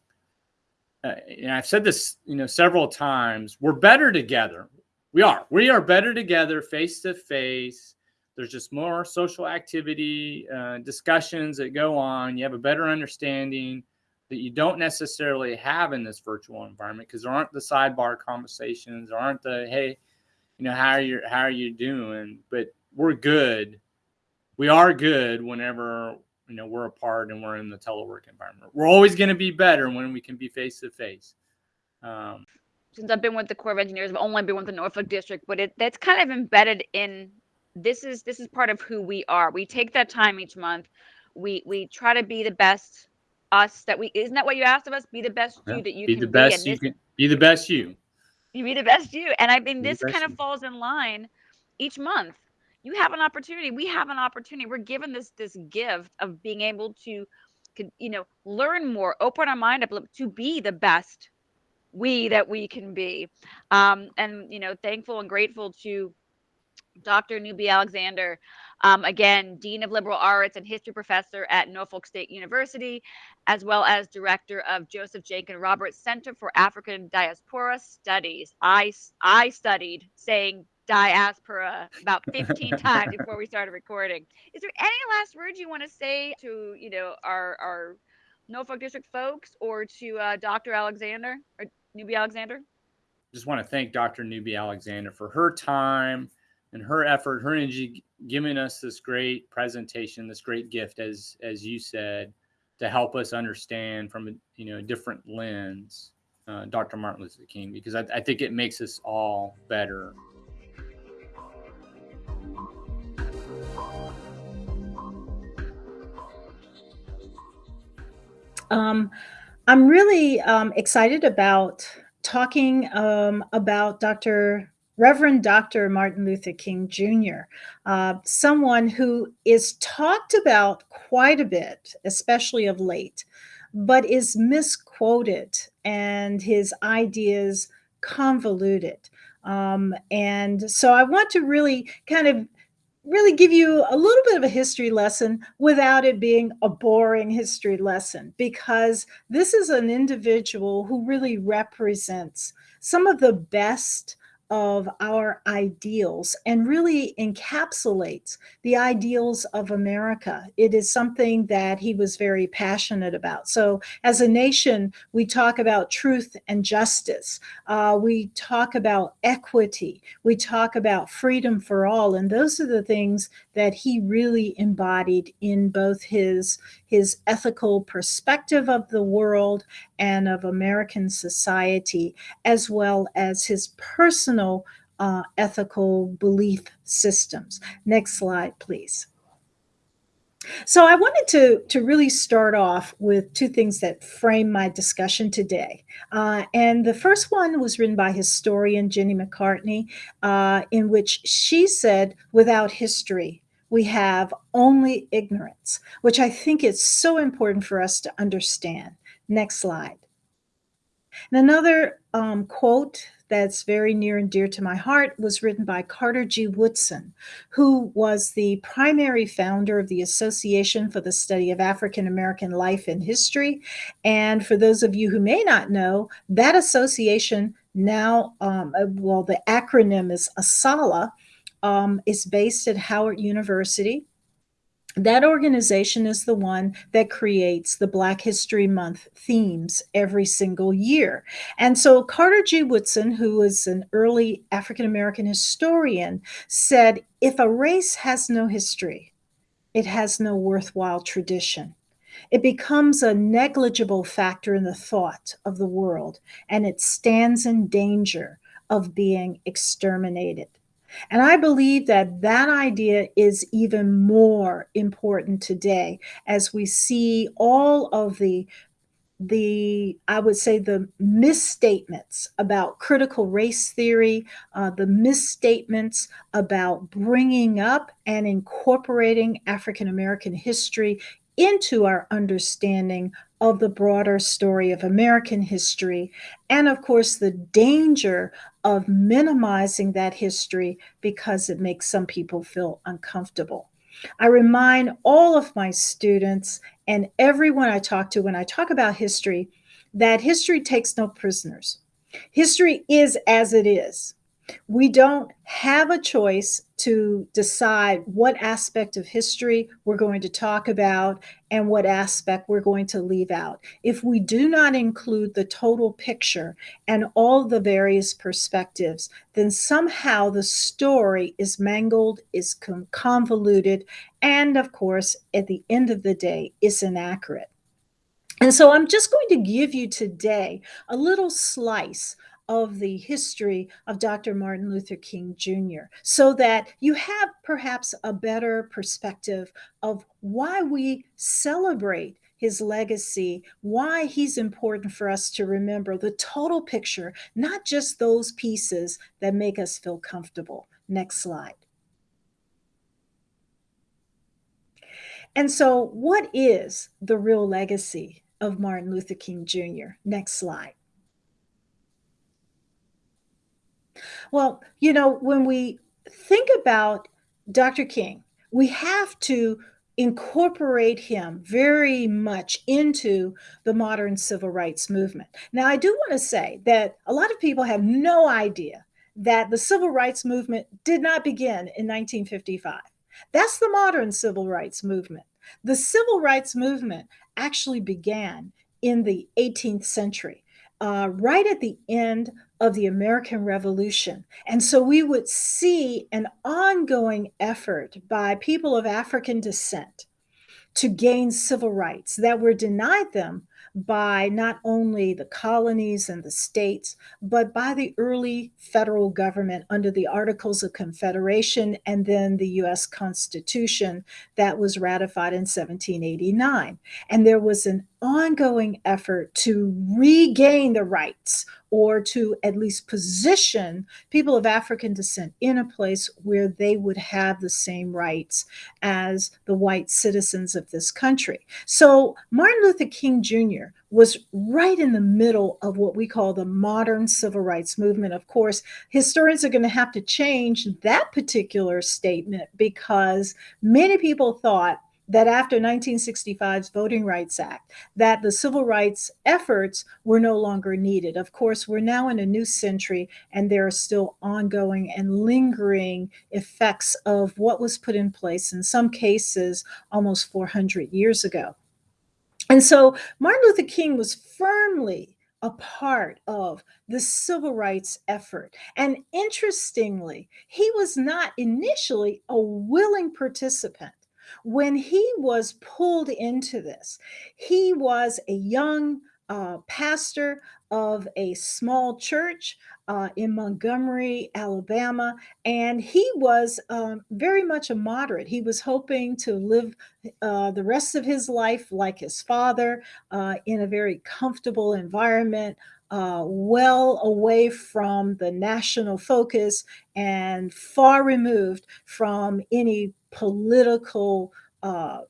uh, and I've said this, you know, several times. We're better together. We are. We are better together, face to face. There's just more social activity, uh, discussions that go on. You have a better understanding that you don't necessarily have in this virtual environment because there aren't the sidebar conversations, there aren't the hey, you know, how are you how are you doing? But we're good. We are good whenever you know we're apart and we're in the telework environment. We're always going to be better when we can be face to face. Since I've been with the Corps of Engineers, I've only been with the Norfolk District, but it that's kind of embedded in this is this is part of who we are. We take that time each month. We we try to be the best us that we isn't that what you asked of us? Be the best yeah. you that you be can the best be. you can be the best you. You be the best you. And I mean be this kind of you. falls in line each month you have an opportunity we have an opportunity we're given this this gift of being able to you know learn more open our mind up to be the best we that we can be. Um, and you know thankful and grateful to dr newby alexander um, again dean of liberal arts and history professor at norfolk state university as well as director of joseph jenkins roberts center for african diaspora studies. I i studied saying diaspora about 15 times before we started recording. Is there any last words you want to say to, you know, our, our Norfolk District folks or to uh, Dr. Alexander or Newby Alexander? Just want to thank Dr. Newby Alexander for her time and her effort, her energy, giving us this great presentation, this great gift, as as you said, to help us understand from a you know a different lens, uh, Dr. Martin Luther King, because I, I think it makes us all better Um, I'm really um, excited about talking um, about Dr. Reverend Dr. Martin Luther King Jr., uh, someone who is talked about quite a bit, especially of late, but is misquoted and his ideas convoluted. Um, and so I want to really kind of really give you a little bit of a history lesson without it being a boring history lesson because this is an individual who really represents some of the best of our ideals and really encapsulates the ideals of America. It is something that he was very passionate about. So, as a nation, we talk about truth and justice, uh, we talk about equity, we talk about freedom for all. And those are the things that he really embodied in both his, his ethical perspective of the world and of American society, as well as his personal uh, ethical belief systems. Next slide, please. So I wanted to, to really start off with two things that frame my discussion today. Uh, and the first one was written by historian Jenny McCartney, uh, in which she said, without history, we have only ignorance, which I think is so important for us to understand. Next slide. And another um, quote that's very near and dear to my heart was written by Carter G. Woodson, who was the primary founder of the Association for the Study of African American Life and History. And for those of you who may not know, that association now, um, uh, well, the acronym is ASALH, um, is based at Howard University that organization is the one that creates the Black History Month themes every single year. And so Carter G. Woodson, who is an early African American historian, said if a race has no history, it has no worthwhile tradition. It becomes a negligible factor in the thought of the world, and it stands in danger of being exterminated. And I believe that that idea is even more important today as we see all of the the i would say the misstatements about critical race theory uh, the misstatements about bringing up and incorporating african american history into our understanding of the broader story of American history, and of course, the danger of minimizing that history because it makes some people feel uncomfortable. I remind all of my students and everyone I talk to when I talk about history that history takes no prisoners. History is as it is. We don't have a choice to decide what aspect of history we're going to talk about and what aspect we're going to leave out. If we do not include the total picture and all the various perspectives, then somehow the story is mangled, is convoluted, and of course, at the end of the day, is inaccurate. And so I'm just going to give you today a little slice of the history of Dr. Martin Luther King Jr., so that you have perhaps a better perspective of why we celebrate his legacy, why he's important for us to remember the total picture, not just those pieces that make us feel comfortable. Next slide. And so, what is the real legacy of Martin Luther King Jr.? Next slide. Well, you know, when we think about Dr. King, we have to incorporate him very much into the modern civil rights movement. Now, I do want to say that a lot of people have no idea that the civil rights movement did not begin in 1955. That's the modern civil rights movement. The civil rights movement actually began in the 18th century, uh, right at the end of the American Revolution. And so we would see an ongoing effort by people of African descent to gain civil rights that were denied them by not only the colonies and the states, but by the early federal government under the Articles of Confederation and then the US Constitution that was ratified in 1789. And there was an ongoing effort to regain the rights or to at least position people of African descent in a place where they would have the same rights as the white citizens of this country. So Martin Luther King Jr. was right in the middle of what we call the modern civil rights movement. Of course, historians are going to have to change that particular statement because many people thought that after 1965's Voting Rights Act, that the civil rights efforts were no longer needed. Of course, we're now in a new century and there are still ongoing and lingering effects of what was put in place in some cases almost 400 years ago. And so Martin Luther King was firmly a part of the civil rights effort. And interestingly, he was not initially a willing participant. When he was pulled into this, he was a young uh, pastor of a small church uh, in Montgomery, Alabama, and he was um, very much a moderate. He was hoping to live uh, the rest of his life like his father uh, in a very comfortable environment, uh, well away from the national focus and far removed from any political uh,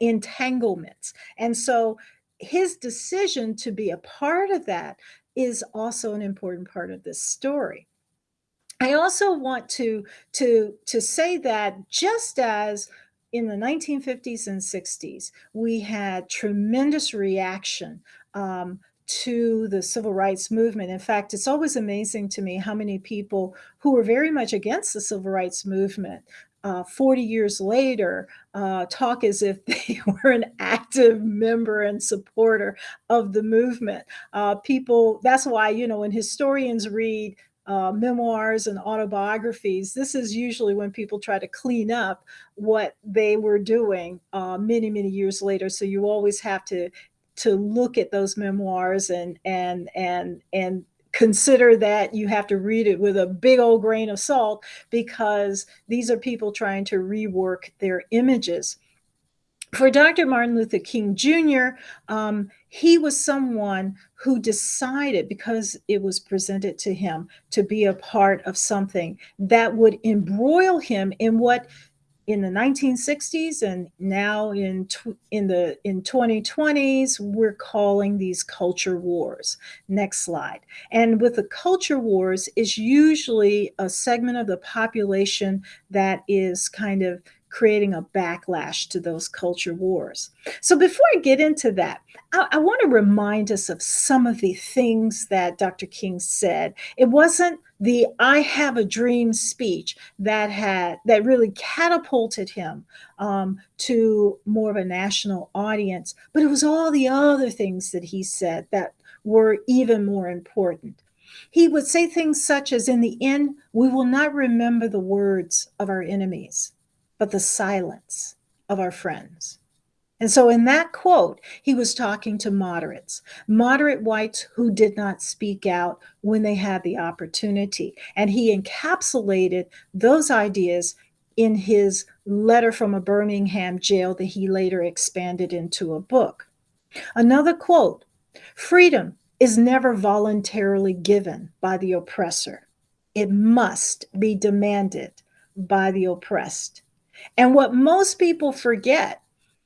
entanglements. And so his decision to be a part of that is also an important part of this story. I also want to, to, to say that just as in the 1950s and 60s, we had tremendous reaction um, to the civil rights movement. In fact, it's always amazing to me how many people who were very much against the civil rights movement uh, 40 years later uh, talk as if they were an active member and supporter of the movement. Uh, people, that's why, you know, when historians read uh, memoirs and autobiographies, this is usually when people try to clean up what they were doing uh, many, many years later. So you always have to to look at those memoirs and and and and consider that you have to read it with a big old grain of salt because these are people trying to rework their images. For Dr. Martin Luther King Jr., um, he was someone who decided, because it was presented to him, to be a part of something that would embroil him in what in the 1960s and now in in the in 2020s we're calling these culture wars. Next slide. And with the culture wars is usually a segment of the population that is kind of creating a backlash to those culture wars. So before I get into that, I, I want to remind us of some of the things that Dr. King said. It wasn't the I have a dream speech that had that really catapulted him um, to more of a national audience, but it was all the other things that he said that were even more important. He would say things such as, In the end, we will not remember the words of our enemies but the silence of our friends. And so, in that quote, he was talking to moderates, moderate whites who did not speak out when they had the opportunity. And he encapsulated those ideas in his letter from a Birmingham jail that he later expanded into a book. Another quote Freedom is never voluntarily given by the oppressor, it must be demanded by the oppressed. And what most people forget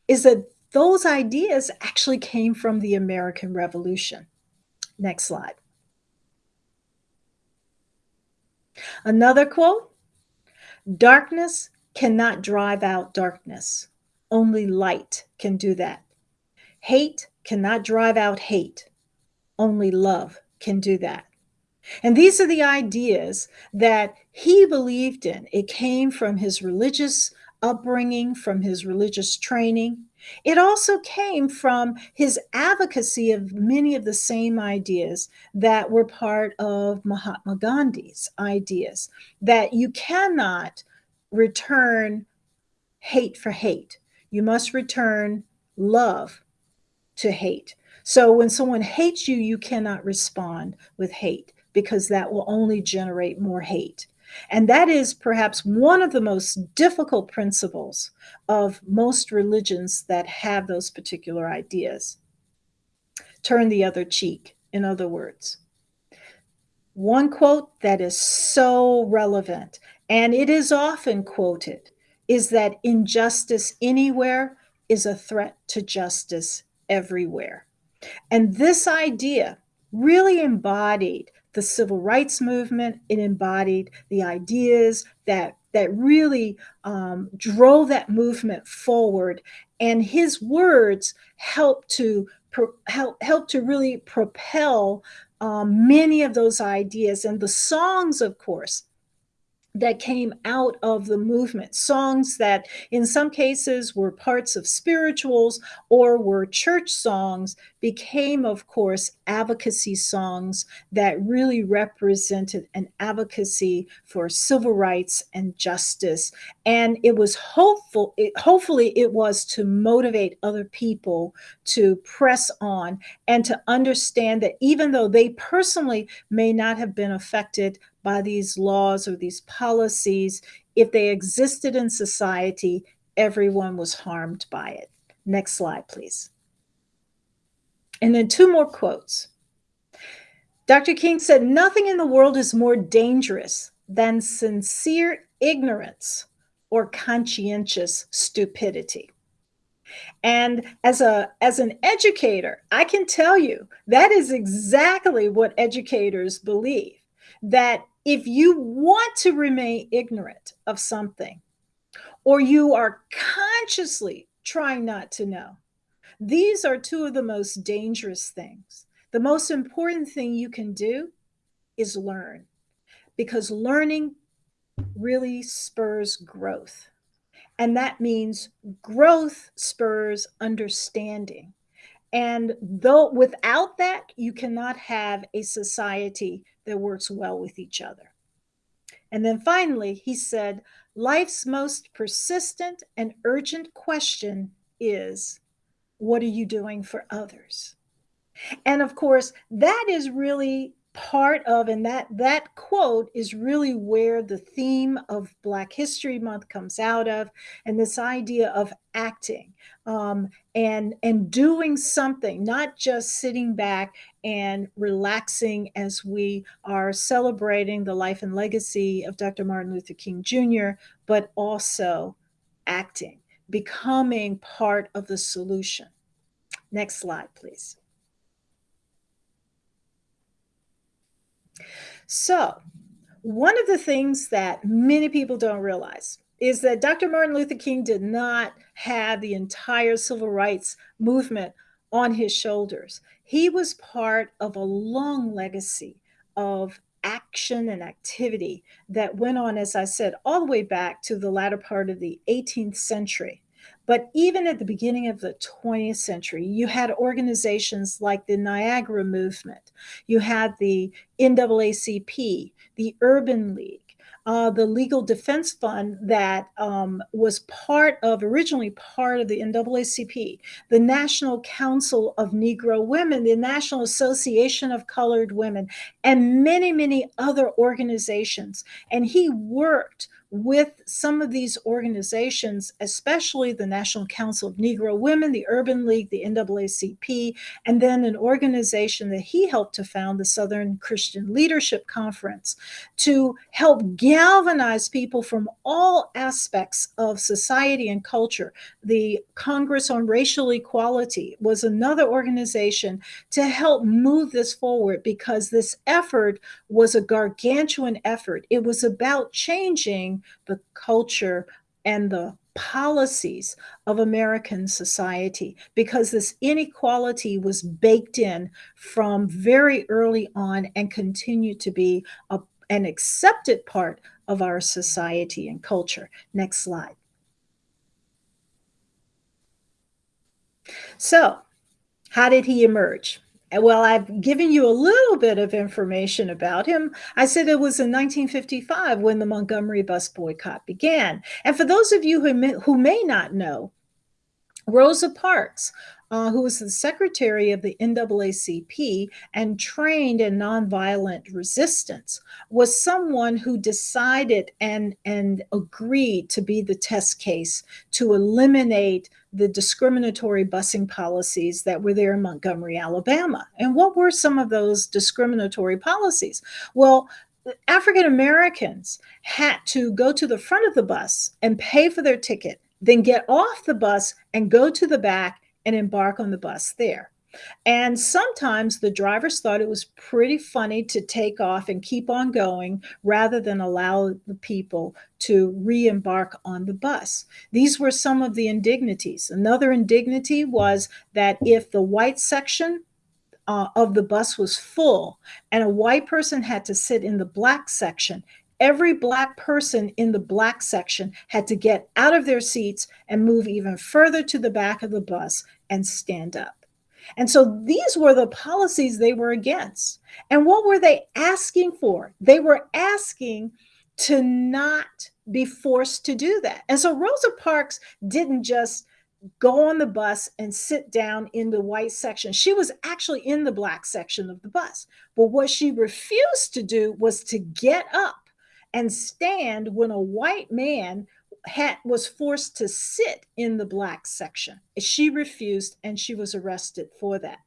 is that those ideas actually came from the American Revolution. Next slide. Another quote Darkness cannot drive out darkness, only light can do that. Hate cannot drive out hate, only love can do that. And these are the ideas that he believed in. It came from his religious upbringing, from his religious training. It also came from his advocacy of many of the same ideas that were part of Mahatma Gandhi's ideas that you cannot return hate for hate. You must return love to hate. So when someone hates you, you cannot respond with hate because that will only generate more hate. And that is perhaps one of the most difficult principles of most religions that have those particular ideas. Turn the other cheek, in other words. One quote that is so relevant, and it is often quoted, is that injustice anywhere is a threat to justice everywhere. And this idea really embodied the civil rights movement. It embodied the ideas that that really um, drove that movement forward and his words helped to help help to really propel um, many of those ideas and the songs of course that came out of the movement, songs that in some cases were parts of spirituals or were church songs, became, of course, advocacy songs that really represented an advocacy for civil rights and justice. And it was hopeful, it, hopefully, it was to motivate other people to press on and to understand that even though they personally may not have been affected by these laws or these policies, if they existed in society, everyone was harmed by it. Next slide, please. And then two more quotes. Dr. King said, Nothing in the world is more dangerous than sincere ignorance or conscientious stupidity. And as a as an educator, I can tell you that is exactly what educators believe that if you want to remain ignorant of something, or you are consciously trying not to know, these are two of the most dangerous things. The most important thing you can do is learn, because learning really spurs growth. And that means growth spurs understanding. And though without that, you cannot have a society that works well with each other. And then finally, he said, life's most persistent and urgent question is, what are you doing for others? And of course, that is really part of and that that quote is really where the theme of black history month comes out of and this idea of acting um, and and doing something not just sitting back and relaxing as we are celebrating the life and legacy of dr martin luther king jr but also acting becoming part of the solution next slide please So, one of the things that many people don't realize is that Dr. Martin Luther King did not have the entire civil rights movement on his shoulders. He was part of a long legacy of action and activity that went on, as I said, all the way back to the latter part of the 18th century. But even at the beginning of the 20th century, you had organizations like the Niagara Movement, you had the NAACP, the Urban League. Uh, the Legal Defense Fund that um, was part of, originally part of the NAACP, the National Council of Negro Women, the National Association of Colored Women, and many, many other organizations. And he worked with some of these organizations, especially the National Council of Negro Women, the Urban League, the NAACP, and then an organization that he helped to found, the Southern Christian Leadership Conference, to help galvanize people from all aspects of society and culture. The Congress on Racial Equality was another organization to help move this forward because this effort was a gargantuan effort. It was about changing the culture and the policies of American society because this inequality was baked in from very early on and continued to be a, an accepted part of our society and culture. Next slide. So, how did he emerge? Well, I've given you a little bit of information about him. I said it was in 1955 when the Montgomery bus boycott began. And for those of you who may, who may not know, Rosa Parks, uh, who was the secretary of the NAACP and trained in nonviolent resistance, was someone who decided and, and agreed to be the test case to eliminate the discriminatory busing policies that were there in Montgomery, Alabama. And what were some of those discriminatory policies? Well, African Americans had to go to the front of the bus and pay for their ticket, then get off the bus and go to the back and embark on the bus there. And sometimes the drivers thought it was pretty funny to take off and keep on going rather than allow the people to re embark on the bus. These were some of the indignities. Another indignity was that if the white section uh, of the bus was full and a white person had to sit in the black section, every black person in the black section had to get out of their seats and move even further to the back of the bus and stand up. And so these were the policies they were against. And what were they asking for? They were asking to not be forced to do that. And so Rosa Parks didn't just go on the bus and sit down in the white section. She was actually in the black section of the bus. But what she refused to do was to get up and stand when a white man had was forced to sit in the black section. She refused and she was arrested for that.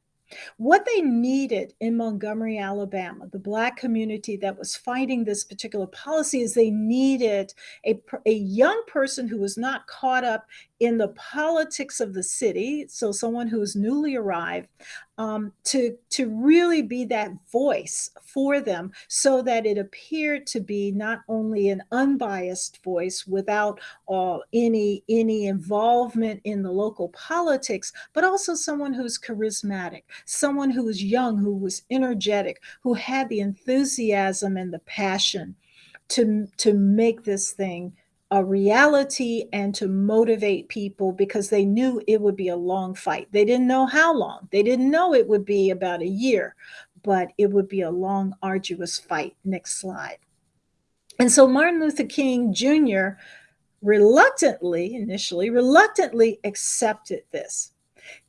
What they needed in Montgomery, Alabama, the Black community that was fighting this particular policy, is they needed a, a young person who was not caught up in the politics of the city, so someone who is newly arrived, um, to, to really be that voice for them so that it appeared to be not only an unbiased voice without any, any involvement in the local politics, but also someone who's charismatic, someone who was young, who was energetic, who had the enthusiasm and the passion to, to make this thing a reality and to motivate people because they knew it would be a long fight. They didn't know how long. They didn't know it would be about a year, but it would be a long, arduous fight. Next slide. And so Martin Luther King Jr. reluctantly, initially, reluctantly accepted this.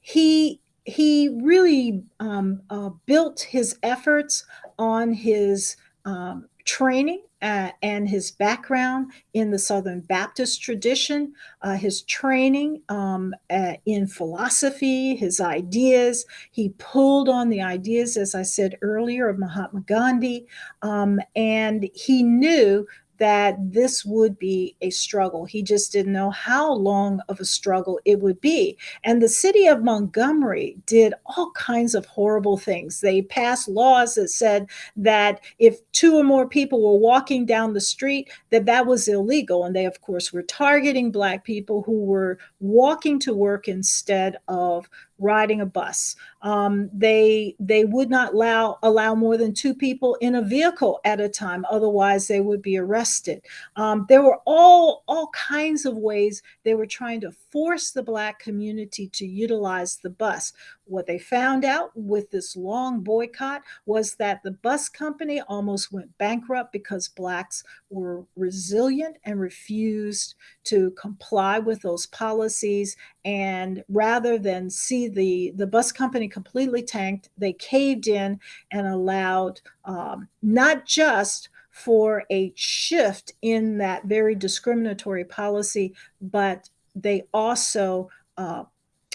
He he really um, uh, built his efforts on his um, training uh, and his background in the Southern Baptist tradition, uh, his training um, uh, in philosophy, his ideas. He pulled on the ideas, as I said earlier, of Mahatma Gandhi, um, and he knew that this would be a struggle. He just didn't know how long of a struggle it would be. And the city of Montgomery did all kinds of horrible things. They passed laws that said that if two or more people were walking down the street, that that was illegal. And they, of course, were targeting Black people who were walking to work instead of riding a bus. Um, they they would not allow allow more than two people in a vehicle at a time, otherwise they would be arrested. Um, there were all all kinds of ways they were trying to force the black community to utilize the bus. What they found out with this long boycott was that the bus company almost went bankrupt because blacks were resilient and refused to comply with those policies. And rather than see the, the bus company completely tanked, they caved in and allowed um, not just for a shift in that very discriminatory policy, but they also uh,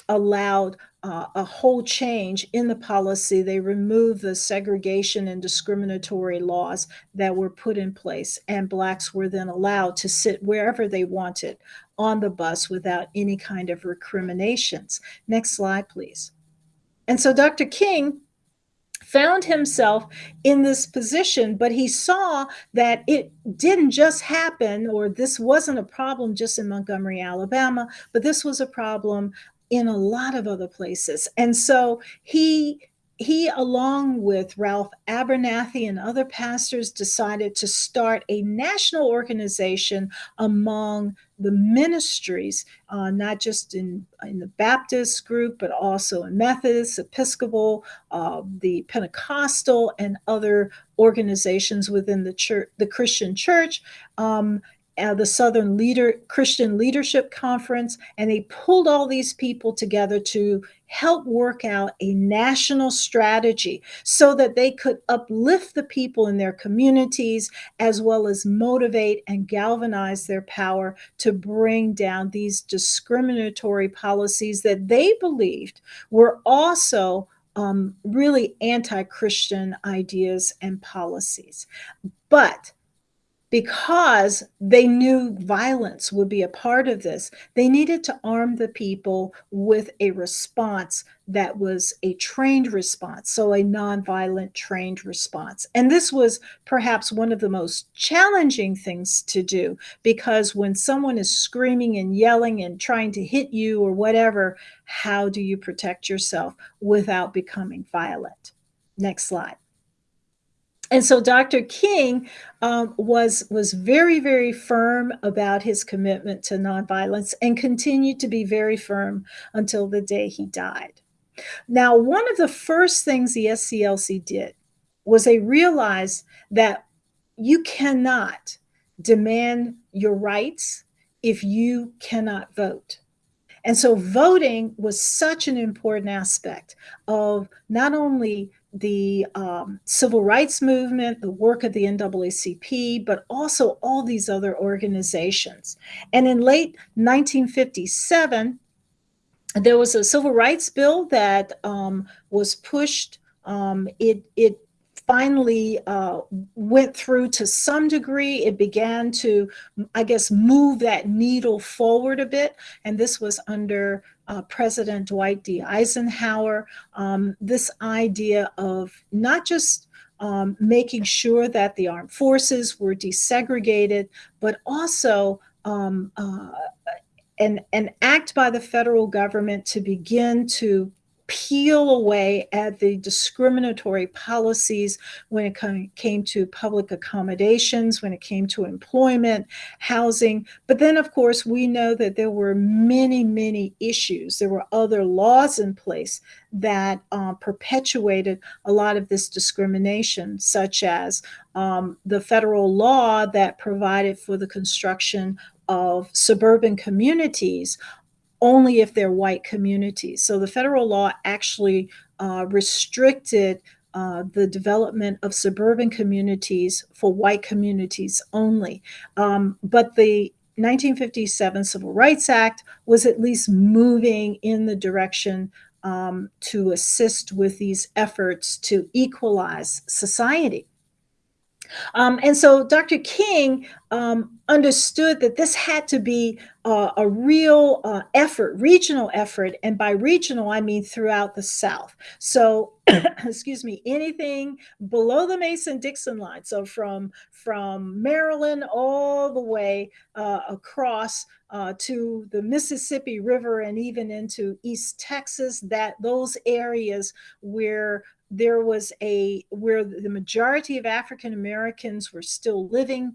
allowed uh, a whole change in the policy. They removed the segregation and discriminatory laws that were put in place, and Blacks were then allowed to sit wherever they wanted on the bus without any kind of recriminations. Next slide, please. And so Dr. King found himself in this position, but he saw that it didn't just happen, or this wasn't a problem just in Montgomery, Alabama, but this was a problem in a lot of other places. And so he he, along with Ralph Abernathy and other pastors, decided to start a national organization among the ministries, uh, not just in, in the Baptist group, but also in Methodist, Episcopal, uh, the Pentecostal, and other organizations within the church, the Christian church. Um, uh, the Southern Leader Christian Leadership Conference, and they pulled all these people together to help work out a national strategy so that they could uplift the people in their communities as well as motivate and galvanize their power to bring down these discriminatory policies that they believed were also um, really anti Christian ideas and policies. But because they knew violence would be a part of this, they needed to arm the people with a response that was a trained response, so a nonviolent trained response. And this was perhaps one of the most challenging things to do because when someone is screaming and yelling and trying to hit you or whatever, how do you protect yourself without becoming violent? Next slide and so Dr. King um, was was very very firm about his commitment to nonviolence and continued to be very firm until the day he died. Now, one of the first things the SCLC did was they realized that you cannot demand your rights if you cannot vote. And so voting was such an important aspect of not only the um, civil rights movement, the work of the NAACP, but also all these other organizations. And in late 1957, there was a civil rights bill that um, was pushed. Um, it, it finally uh, went through to some degree. It began to, I guess, move that needle forward a bit. And this was under uh, President Dwight D. Eisenhower, um, this idea of not just um, making sure that the armed forces were desegregated, but also um, uh, an, an act by the federal government to begin to peel away at the discriminatory policies when it came to public accommodations, when it came to employment, housing. But then, of course, we know that there were many, many issues. There were other laws in place that uh, perpetuated a lot of this discrimination, such as um, the federal law that provided for the construction of suburban communities only if they're white communities. So the federal law actually uh, restricted uh, the development of suburban communities for white communities only. Um, but the 1957 Civil Rights Act was at least moving in the direction um, to assist with these efforts to equalize society. Um, and so Dr. King um, understood that this had to be uh, a real uh, effort, regional effort. And by regional, I mean throughout the South. So, excuse me, anything below the Mason-Dixon line. So from, from Maryland all the way uh, across uh, to the Mississippi River and even into East Texas, that those areas where there was a where the majority of African Americans were still living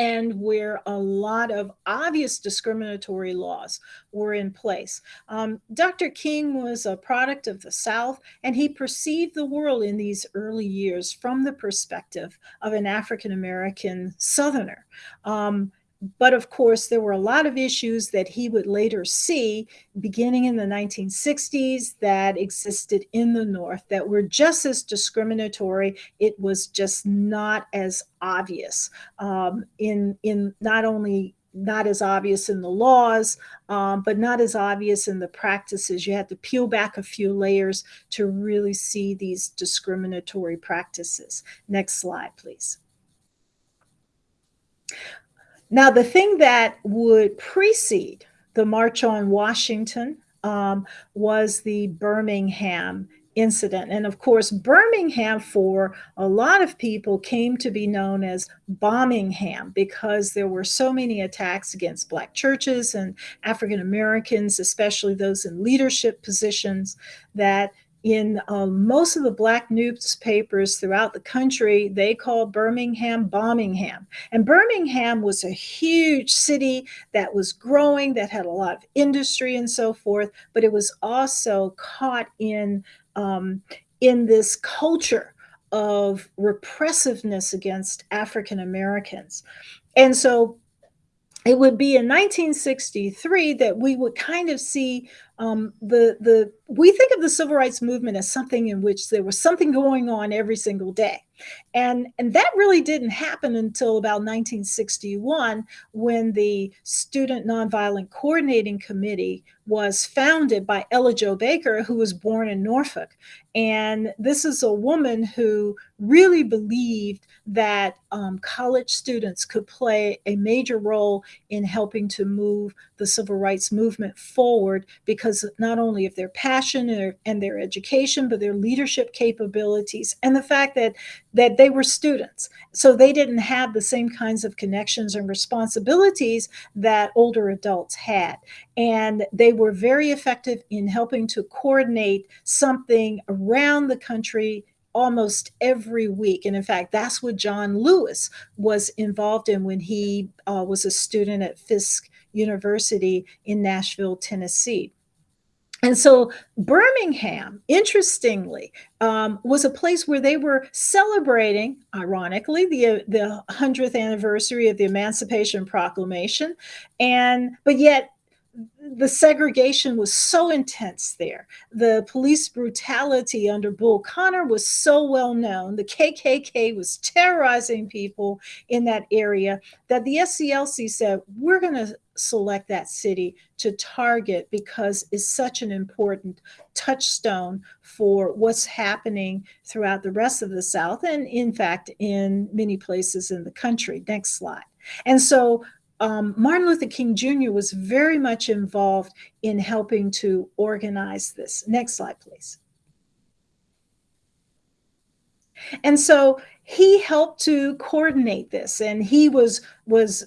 and where a lot of obvious discriminatory laws were in place. Um, Dr. King was a product of the South, and he perceived the world in these early years from the perspective of an African American Southerner. Um, but of course, there were a lot of issues that he would later see beginning in the 1960s that existed in the North that were just as discriminatory. It was just not as obvious um, in, in not only not as obvious in the laws, um, but not as obvious in the practices. You had to peel back a few layers to really see these discriminatory practices. Next slide, please. Now, the thing that would precede the March on Washington um, was the Birmingham incident. And of course, Birmingham for a lot of people came to be known as Bombingham because there were so many attacks against Black churches and African Americans, especially those in leadership positions, that in uh, most of the black newspapers throughout the country, they called Birmingham Bombingham. And Birmingham was a huge city that was growing, that had a lot of industry and so forth, but it was also caught in, um, in this culture of repressiveness against African Americans. And so it would be in 1963 that we would kind of see um, the the we think of the civil rights movement as something in which there was something going on every single day and and that really didn't happen until about 1961 when the student nonviolent coordinating committee was founded by ella jo baker who was born in norfolk. And this is a woman who really believed that um, college students could play a major role in helping to move the civil rights movement forward because not only of their passion and their education, but their leadership capabilities. And the fact that that they were students. So they didn't have the same kinds of connections and responsibilities that older adults had. And they were very effective in helping to coordinate something around the country almost every week. And in fact, that's what John Lewis was involved in when he uh, was a student at Fisk University in Nashville, Tennessee. And so Birmingham, interestingly, um, was a place where they were celebrating, ironically, the the hundredth anniversary of the Emancipation Proclamation, and but yet the segregation was so intense there. The police brutality under Bull Connor was so well known. The KKK was terrorizing people in that area that the SCLC said, we're going to select that city to target because it's such an important touchstone for what's happening throughout the rest of the South and, in fact, in many places in the country. Next slide. And so um, Martin Luther King Jr. was very much involved in helping to organize this. Next slide, please. And so he helped to coordinate this, and he was was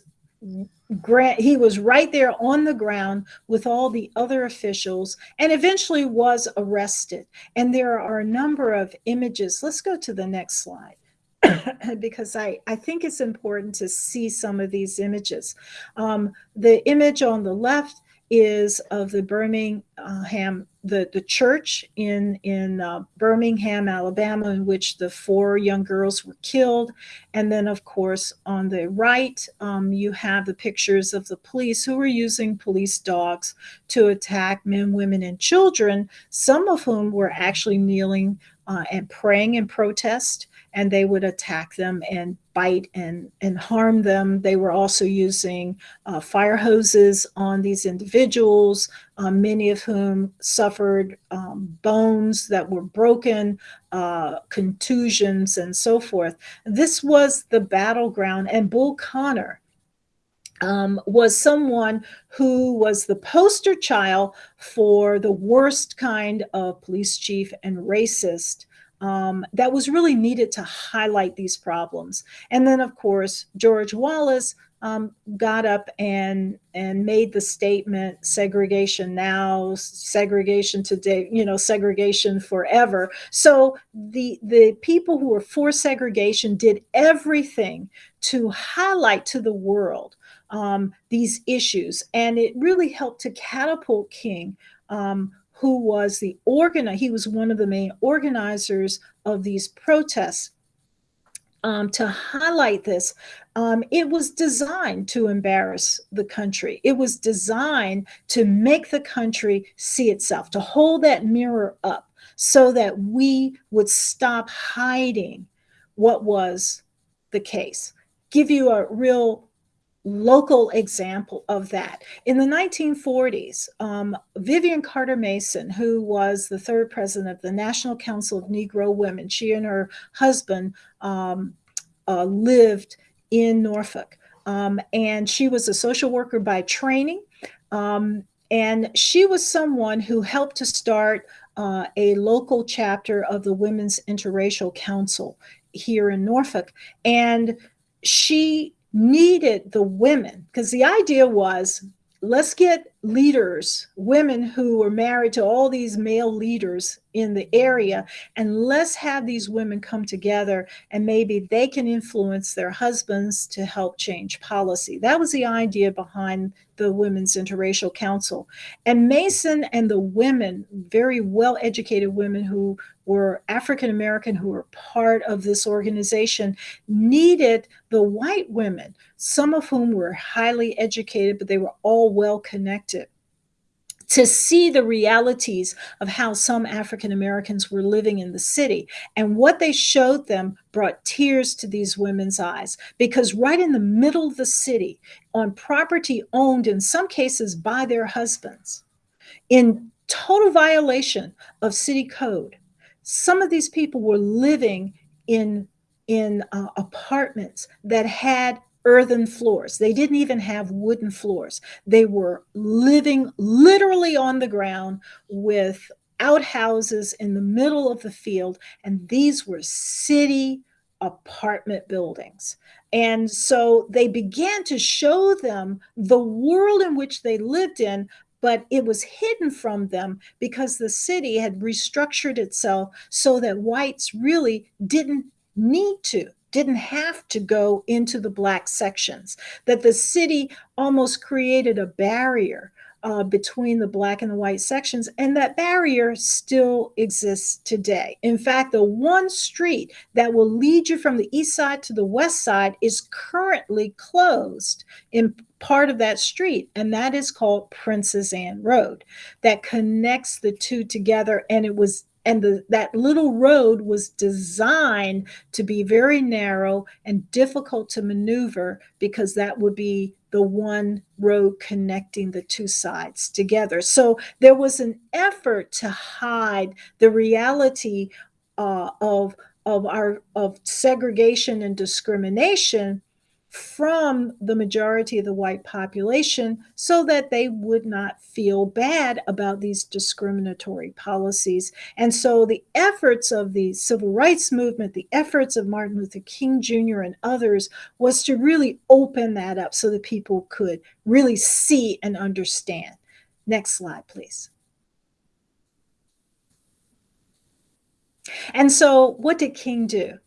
grant he was right there on the ground with all the other officials and eventually was arrested and there are a number of images let's go to the next slide because I, I think it's important to see some of these images. Um, the image on the left is of the Birmingham, the, the church in, in uh, Birmingham, Alabama, in which the four young girls were killed. And then, of course, on the right, um, you have the pictures of the police who were using police dogs to attack men, women, and children, some of whom were actually kneeling uh, and praying in protest and they would attack them and bite and, and harm them. They were also using uh, fire hoses on these individuals, um, many of whom suffered um, bones that were broken, uh, contusions, and so forth. This was the battleground, and Bull Connor. Um, was someone who was the poster child for the worst kind of police chief and racist um, that was really needed to highlight these problems. And then, of course, George Wallace um, got up and and made the statement segregation now segregation today you know segregation forever so the the people who were for segregation did everything to highlight to the world um, these issues and it really helped to catapult king um, who was the organizer, he was one of the main organizers of these protests. Um, to highlight this, um, it was designed to embarrass the country. It was designed to make the country see itself, to hold that mirror up so that we would stop hiding what was the case. Give you a real local example of that. In the 1940s, um, Vivian Carter Mason, who was the third president of the National Council of Negro Women, she and her husband um, uh, lived in Norfolk. Um, and she was a social worker by training. Um, and she was someone who helped to start uh, a local chapter of the Women's Interracial Council here in Norfolk. And she needed the women. Because the idea was let's get leaders, women who were married to all these male leaders in the area, and let's have these women come together and maybe they can influence their husbands to help change policy. That was the idea behind the Women's Interracial Council. And Mason and the women, very well educated women who were African American, who were part of this organization, needed the white women, some of whom were highly educated, but they were all well connected to see the realities of how some African Americans were living in the city. And what they showed them brought tears to these women's eyes because right in the middle of the city, on property owned in some cases by their husbands, in total violation of city code, some of these people were living in in uh, apartments that had earthen floors. They didn't even have wooden floors. They were living literally on the ground with outhouses in the middle of the field. And these were city apartment buildings. And so they began to show them the world in which they lived in, but it was hidden from them because the city had restructured itself so that whites really didn't need to didn't have to go into the black sections, that the city almost created a barrier uh, between the black and the white sections, and that barrier still exists today. In fact, the one street that will lead you from the east side to the west side is currently closed in part of that street, and that is called Princess Anne Road, that connects the two together. And it was and the, that little road was designed to be very narrow and difficult to maneuver because that would be the one road connecting the two sides together. So there was an effort to hide the reality uh, of of our of segregation and discrimination from the majority of the white population so that they would not feel bad about these discriminatory policies. And so the efforts of the civil rights movement, the efforts of Martin Luther King Jr. and others was to really open that up so that people could really see and understand. Next slide, please. And so what did King do?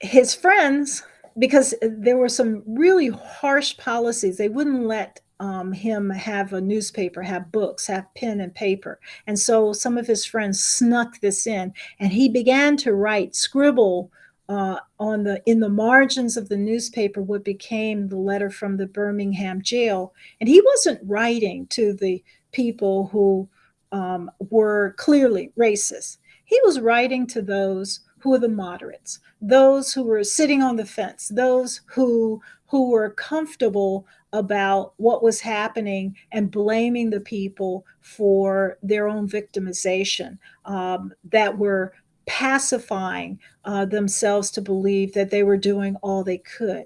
His friends because there were some really harsh policies. They wouldn't let um, him have a newspaper, have books, have pen and paper. And so some of his friends snuck this in, and he began to write, scribble uh, on the in the margins of the newspaper what became the letter from the Birmingham jail. And he wasn't writing to the people who um, were clearly racist. He was writing to those who were the moderates, those who were sitting on the fence, those who who were comfortable about what was happening and blaming the people for their own victimization, um, that were pacifying uh, themselves to believe that they were doing all they could.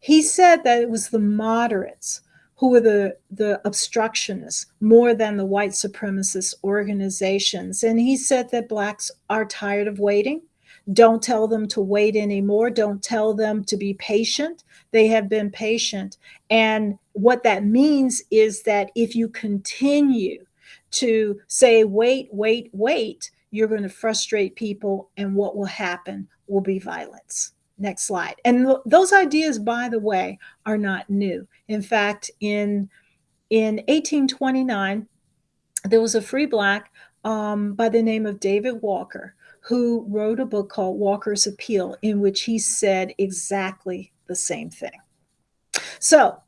He said that it was the moderates who were the, the obstructionists more than the white supremacist organizations. And he said that blacks are tired of waiting don't tell them to wait anymore. Don't tell them to be patient. They have been patient. And what that means is that if you continue to say, wait, wait, wait, you're going to frustrate people. And what will happen will be violence. Next slide. And th- those ideas, by the way, are not new. In fact, in in 1829, there was a free black um, by the name of David Walker who wrote a book called Walker's Appeal, in which he said exactly the same thing. So,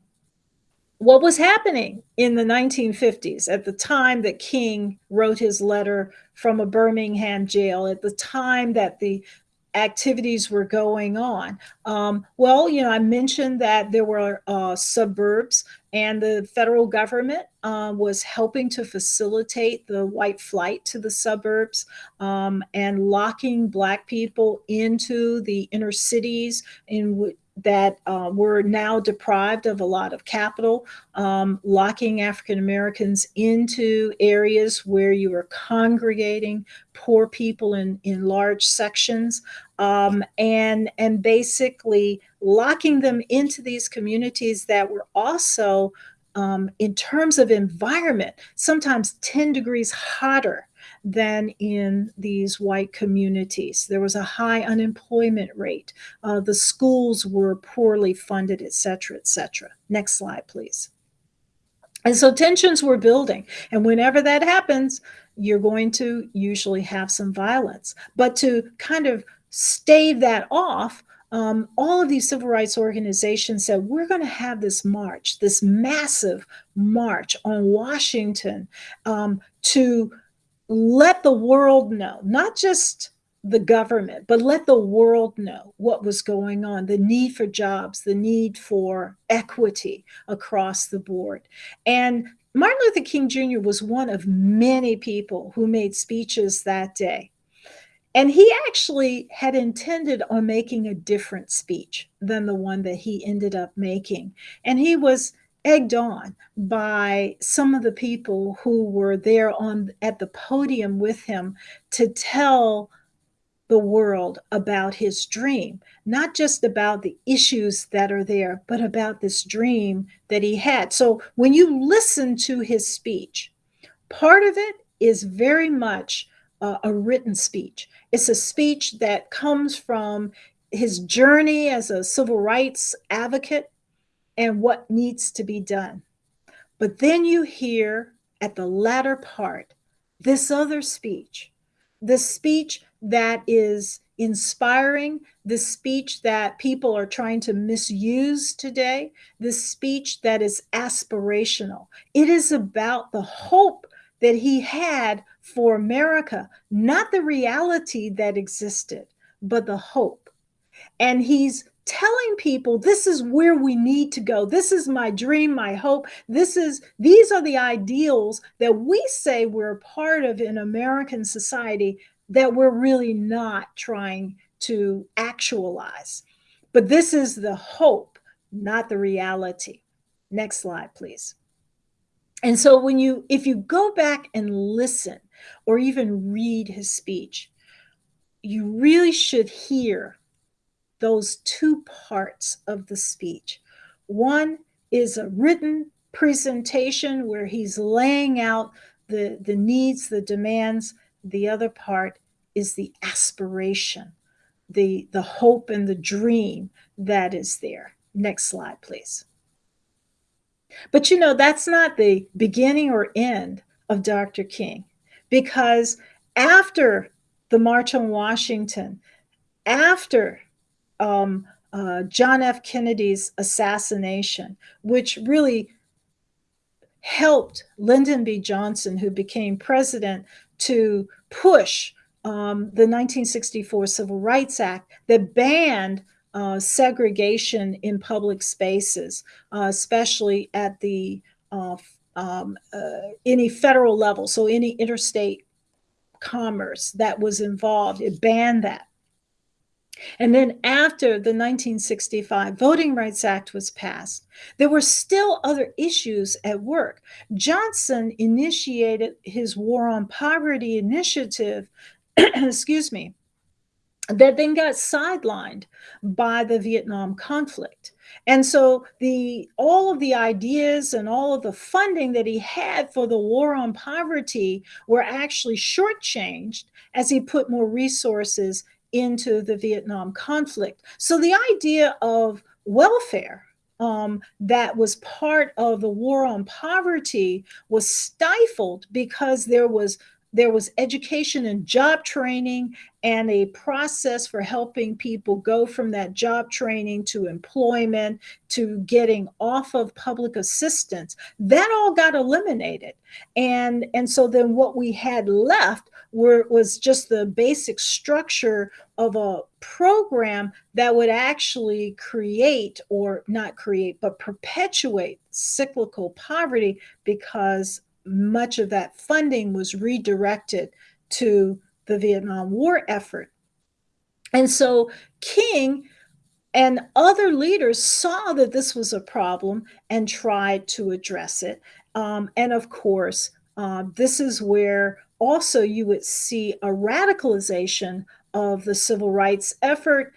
what was happening in the 1950s at the time that King wrote his letter from a Birmingham jail, at the time that the activities were going on. Um, well, you know, I mentioned that there were uh, suburbs, and the federal government uh, was helping to facilitate the white flight to the suburbs um, and locking Black people into the inner cities in that uh, were now deprived of a lot of capital, um, locking African Americans into areas where you were congregating poor people in, in large sections, um, and, and basically locking them into these communities that were also, um, in terms of environment, sometimes 10 degrees hotter than in these white communities. There was a high unemployment rate. Uh, the schools were poorly funded, et cetera, et cetera. Next slide, please. And so tensions were building. And whenever that happens, you're going to usually have some violence. But to kind of stave that off, um, all of these civil rights organizations said, we're going to have this march, this massive march on Washington um, to let the world know, not just the government, but let the world know what was going on the need for jobs, the need for equity across the board. And Martin Luther King Jr. was one of many people who made speeches that day. And he actually had intended on making a different speech than the one that he ended up making. And he was egged on by some of the people who were there on at the podium with him to tell the world about his dream, not just about the issues that are there, but about this dream that he had. So when you listen to his speech, part of it is very much a written speech. It's a speech that comes from his journey as a civil rights advocate and what needs to be done. But then you hear at the latter part this other speech, the speech that is inspiring, the speech that people are trying to misuse today, the speech that is aspirational. It is about the hope that he had for America, not the reality that existed, but the hope. And he's telling people this is where we need to go. This is my dream my hope. This is these are the ideals that we say we're part of in american society that we're really not trying to actualize. But this is the hope not the reality. Next slide please. And so when you if you go back and listen or even read his speech you really should hear those two parts of the speech. One is a written presentation where he's laying out the the needs the demands. The other part is the aspiration the the hope and the dream that is there. Next slide please. But you know, that's not the beginning or end of Dr. King, because after the March on Washington, after um, uh, John F. Kennedy's assassination, which really helped Lyndon B. Johnson, who became president, to push um, the 1964 Civil Rights Act that banned uh, segregation in public spaces, uh, especially at the uh, um, uh, any federal level. So any interstate commerce that was involved, it banned that. And then after the 1965 Voting Rights Act was passed, there were still other issues at work. Johnson initiated his War on Poverty initiative, excuse me, that then got sidelined by the Vietnam conflict. And so the all of the ideas and all of the funding that he had for the war on poverty were actually shortchanged as he put more resources into the Vietnam conflict. So the idea of welfare um, that was part of the war on poverty was stifled because there was there was education and job training and a process for helping people go from that job training to employment to getting off of public assistance that all got eliminated and and so then what we had left were was just the basic structure of a program that would actually create or not create but perpetuate cyclical poverty because much of that funding was redirected to the Vietnam War effort. And so King and other leaders saw that this was a problem and tried to address it. Um, and of course, uh, this is where also you would see a radicalization of the civil rights effort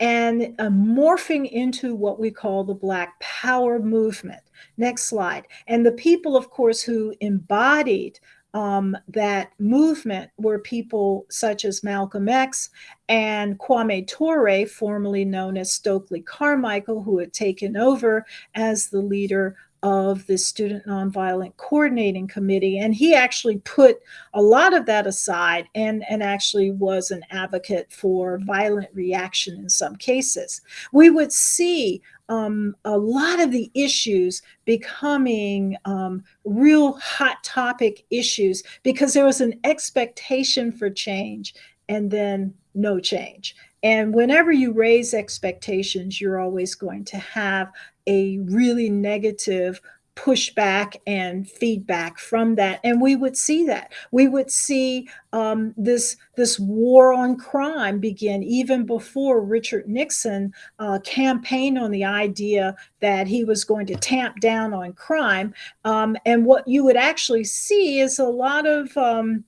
and a morphing into what we call the Black Power movement. Next slide. And the people, of course, who embodied um, that movement were people such as Malcolm X and Kwame Ture, formerly known as Stokely Carmichael, who had taken over as the leader of the Student Nonviolent Coordinating Committee. And he actually put a lot of that aside and, and actually was an advocate for violent reaction in some cases. We would see um, a lot of the issues becoming um, real hot topic issues because there was an expectation for change and then no change. And whenever you raise expectations, you're always going to have a really negative pushback and feedback from that. And we would see that. We would see um, this this war on crime begin even before richard nixon uh, campaigned on the idea that he was going to tamp down on crime. Um, and what you would actually see is a lot of um,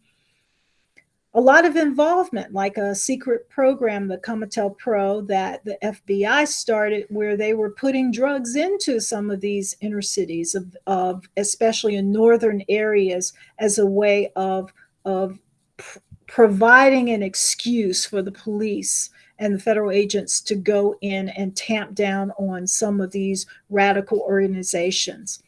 a lot of involvement, like a secret program, the COINTELPRO, that the FBI started, where they were putting drugs into some of these inner cities, of, of especially in northern areas, as a way of of pr providing an excuse for the police and the federal agents to go in and tamp down on some of these radical organizations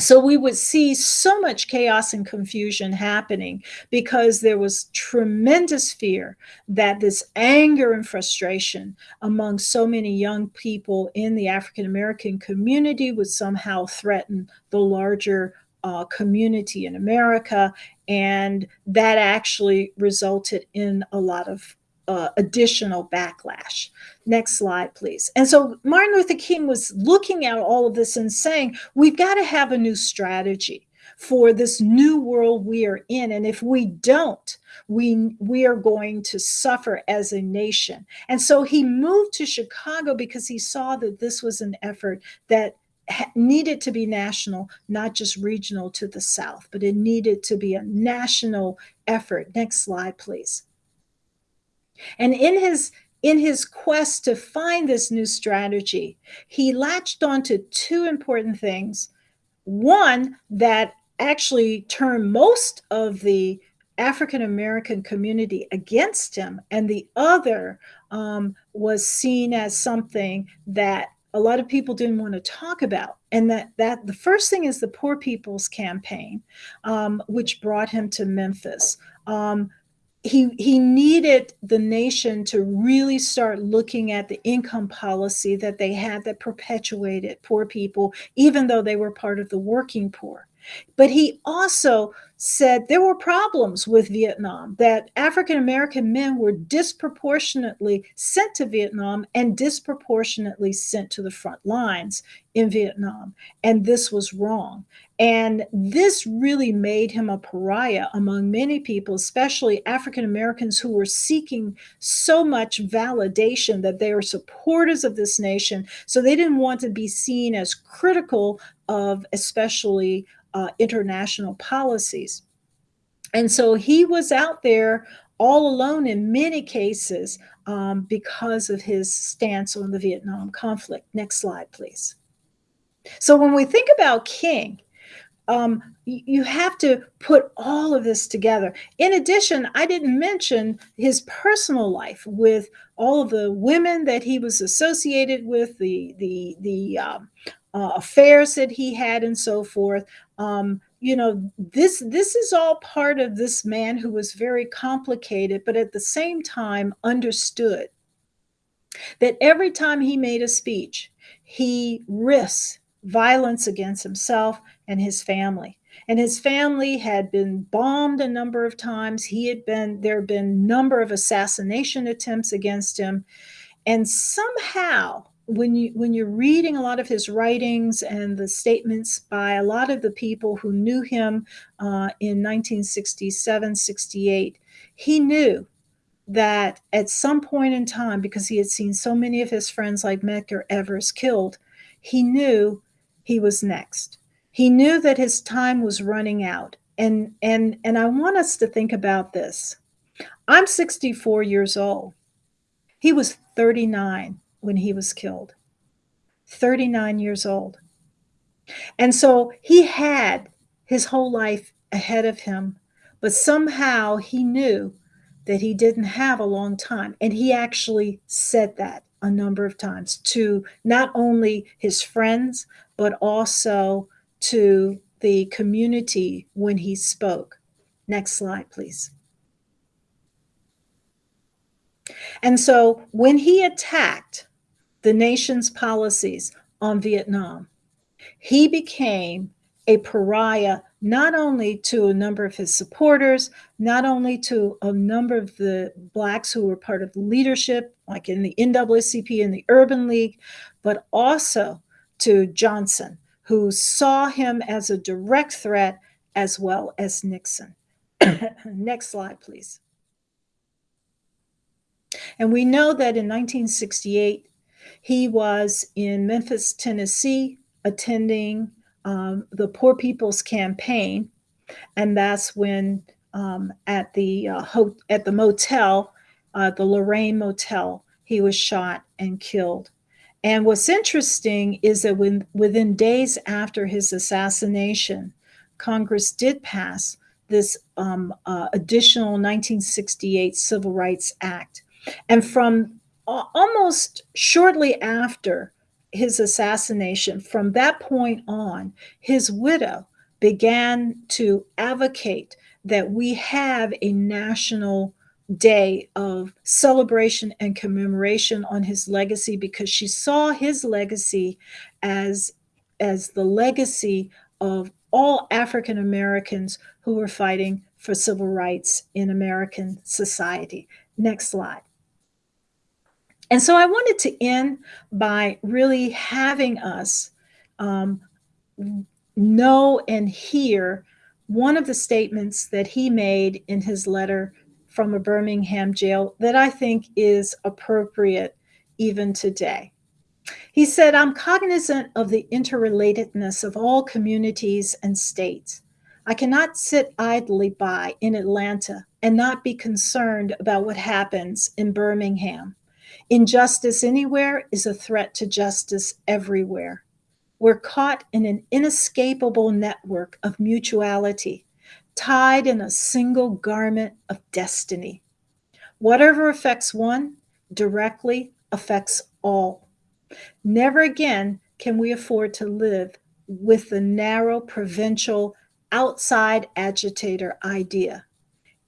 so we would see so much chaos and confusion happening because there was tremendous fear that this anger and frustration among so many young people in the African American community would somehow threaten the larger uh, community in America. And that actually resulted in a lot of uh, additional backlash. Next slide, please. And so Martin Luther King was looking at all of this and saying, we've got to have a new strategy for this new world we are in. And if we don't, we, we are going to suffer as a nation. And so he moved to Chicago because he saw that this was an effort that needed to be national, not just regional to the South, but it needed to be a national effort. Next slide, please. And in his in his quest to find this new strategy, he latched onto two important things. One that actually turned most of the African American community against him, and the other um, was seen as something that a lot of people didn't want to talk about. And that that the first thing is the Poor People's Campaign, um, which brought him to Memphis. Um, he he needed the nation to really start looking at the income policy that they had that perpetuated poor people even though they were part of the working poor but he also said there were problems with Vietnam, that African American men were disproportionately sent to Vietnam and disproportionately sent to the front lines in Vietnam. And this was wrong. And this really made him a pariah among many people, especially African Americans who were seeking so much validation that they were supporters of this nation. So they didn't want to be seen as critical of, especially uh, international policies. And so he was out there all alone in many cases um, because of his stance on the Vietnam conflict. Next slide, please. So when we think about King, um, you have to put all of this together. In addition, I didn't mention his personal life with all of the women that he was associated with, the the the um, uh, affairs that he had, and so forth. Um, you know, this this is all part of this man who was very complicated, but at the same time understood that every time he made a speech, he risks violence against himself and his family. And his family had been bombed a number of times. He had been, there had been number of assassination attempts against him. And somehow when you when you're reading a lot of his writings and the statements by a lot of the people who knew him uh, in 1967 68 he knew that at some point in time because he had seen so many of his friends like medgar evers killed he knew he was next he knew that his time was running out and and and i want us to think about this i'm 64 years old he was 39 when he was killed, 39 years old. And so he had his whole life ahead of him, but somehow he knew that he didn't have a long time. And he actually said that a number of times to not only his friends, but also to the community when he spoke. Next slide, please. And so when he attacked the nation's policies on Vietnam, he became a pariah not only to a number of his supporters, not only to a number of the Blacks who were part of leadership, like in the NAACP and the Urban League, but also to Johnson, who saw him as a direct threat as well as Nixon. Next slide, please. And we know that in 1968, he was in Memphis, Tennessee, attending um, the Poor People's Campaign, and that's when um, at the uh, at the motel, uh, the Lorraine Motel, he was shot and killed. And what's interesting is that when, within days after his assassination, Congress did pass this um, uh, additional 1968 Civil Rights Act. And from almost shortly after his assassination, from that point on, his widow began to advocate that we have a national day of celebration and commemoration on his legacy because she saw his legacy as as the legacy of all African Americans who were fighting for civil rights in American society. Next slide. And so I wanted to end by really having us um, know and hear one of the statements that he made in his letter from a Birmingham jail that I think is appropriate even today. He said, I'm cognizant of the interrelatedness of all communities and states. I cannot sit idly by in Atlanta and not be concerned about what happens in Birmingham. Injustice anywhere is a threat to justice everywhere. We're caught in an inescapable network of mutuality, tied in a single garment of destiny. Whatever affects one directly affects all. Never again can we afford to live with the narrow provincial outside agitator idea.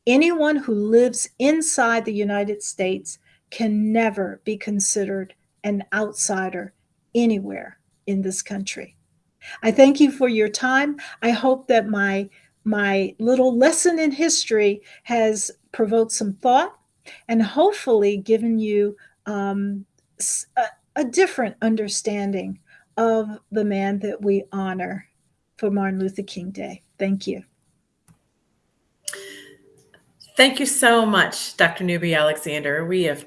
Anyone who lives inside the United States can never be considered an outsider anywhere in this country. I thank you for your time. I hope that my my little lesson in history has provoked some thought and hopefully given you um, a, a different understanding of the man that we honor for Martin Luther King Day. Thank you. Thank you so much, Dr. Newby Alexander. We have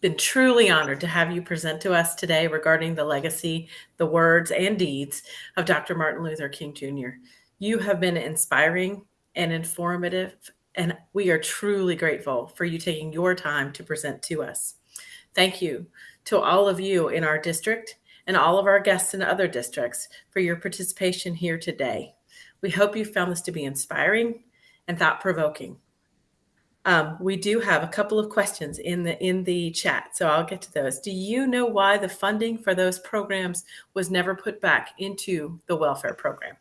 been truly honored to have you present to us today regarding the legacy, the words, and deeds of Dr. Martin Luther King Jr. You have been inspiring and informative, and we are truly grateful for you taking your time to present to us. Thank you to all of you in our district and all of our guests in other districts for your participation here today. We hope you found this to be inspiring and thought provoking. Um, we do have a couple of questions in the in the chat, so I'll get to those. Do you know why the funding for those programs was never put back into the welfare program?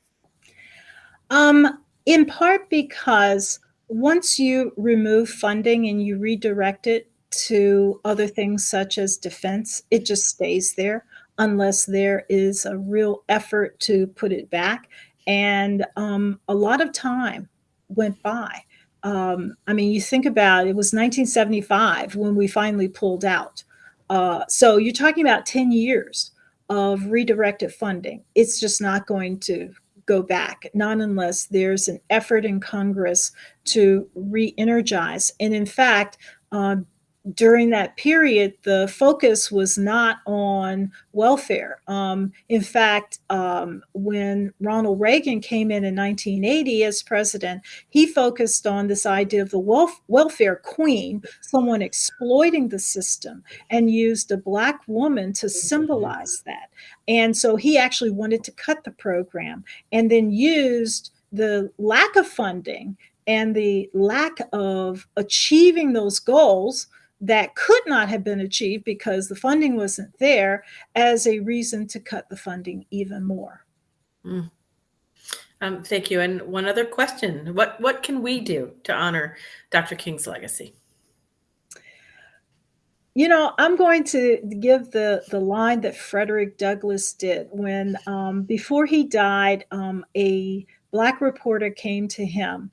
Um, in part because once you remove funding and you redirect it to other things such as defense, it just stays there unless there is a real effort to put it back. And um, a lot of time went by um, I mean, you think about it was 1975 when we finally pulled out. Uh, so you're talking about 10 years of redirected funding. It's just not going to go back, not unless there's an effort in Congress to re energize. And in fact, uh, during that period, the focus was not on welfare. Um, in fact, um, when Ronald Reagan came in in 1980 as president, he focused on this idea of the welf- welfare queen, someone exploiting the system, and used a Black woman to symbolize that. And so he actually wanted to cut the program and then used the lack of funding and the lack of achieving those goals that could not have been achieved because the funding wasn't there as a reason to cut the funding even more. Mm. Um, thank you. And one other question: what what can we do to honor Dr. King's legacy? You know, I'm going to give the the line that Frederick Douglass did when um, before he died, um, a black reporter came to him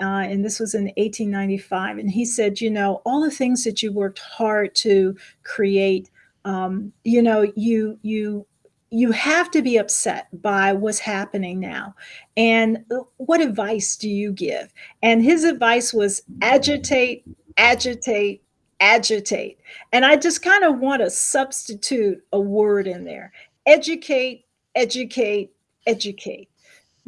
uh, and this was in 1895. And he said, you know, all the things that you worked hard to create, um, you know, you you you have to be upset by what's happening now. And uh, what advice do you give? And his advice was agitate, agitate, agitate. And I just kind of want to substitute a word in there educate, educate, educate.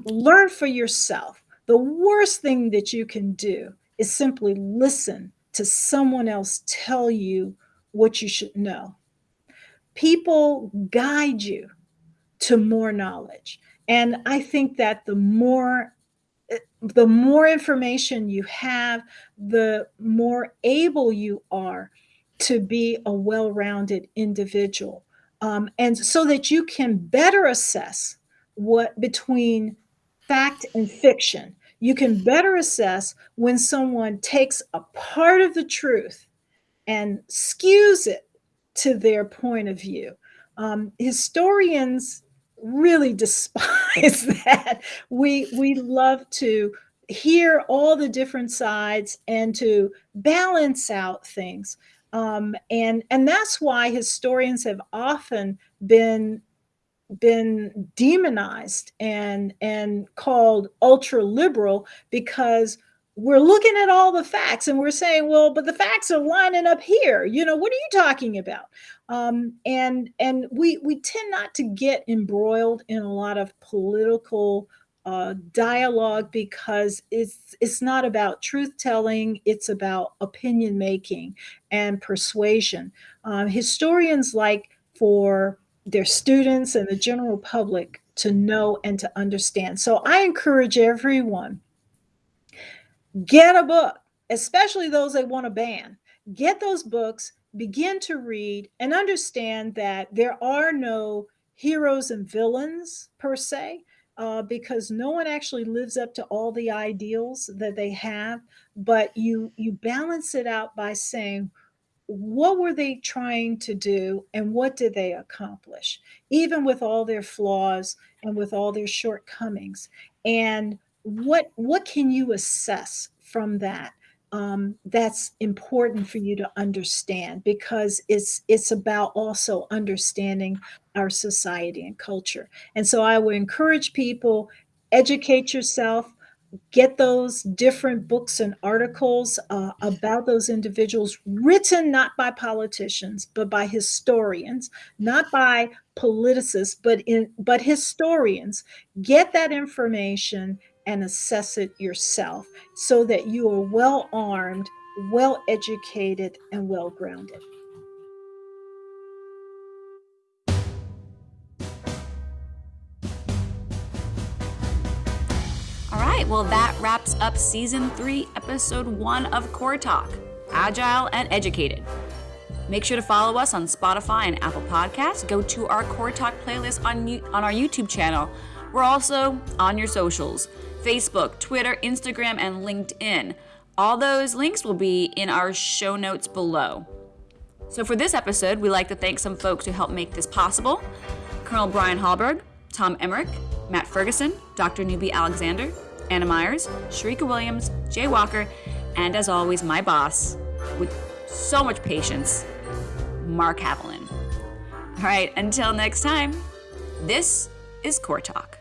Learn for yourself the worst thing that you can do is simply listen to someone else tell you what you should know. People guide you to more knowledge. And I think that the more the more information you have, the more able you are to be a well-rounded individual. Um, and so that you can better assess what between fact and fiction, you can better assess when someone takes a part of the truth and skews it to their point of view. Um, historians really despise that. We we love to hear all the different sides and to balance out things. Um, and and that's why historians have often been been demonized and and called ultra liberal because we're looking at all the facts and we're saying well but the facts are lining up here you know what are you talking about um, and and we we tend not to get embroiled in a lot of political uh, dialogue because it's it's not about truth telling it's about opinion making and persuasion uh, historians like for their students and the general public to know and to understand. So I encourage everyone get a book, especially those they want to ban. Get those books, begin to read and understand that there are no heroes and villains per se. Uh, because no one actually lives up to all the ideals that they have but you you balance it out by saying what were they trying to do and what did they accomplish even with all their flaws and with all their shortcomings and what what can you assess from that um, that's important for you to understand because it's it's about also understanding our society and culture. And so i would encourage people educate yourself get those different books and articles uh, about those individuals written not by politicians but by historians not by politicists but in but historians. Get that information and assess it yourself so that you are well armed well educated and well grounded All right, well, that wraps up season three, episode one of Core Talk Agile and Educated. Make sure to follow us on Spotify and Apple Podcasts. Go to our Core Talk playlist on, on our YouTube channel. We're also on your socials Facebook, Twitter, Instagram, and LinkedIn. All those links will be in our show notes below. So, for this episode, we like to thank some folks who helped make this possible Colonel Brian Hallberg, Tom Emmerich, Matt Ferguson, Dr. Newby Alexander, Anna Myers, Sharika Williams, Jay Walker, and as always, my boss, with so much patience, Mark Haviland. All right, until next time, this is Core Talk.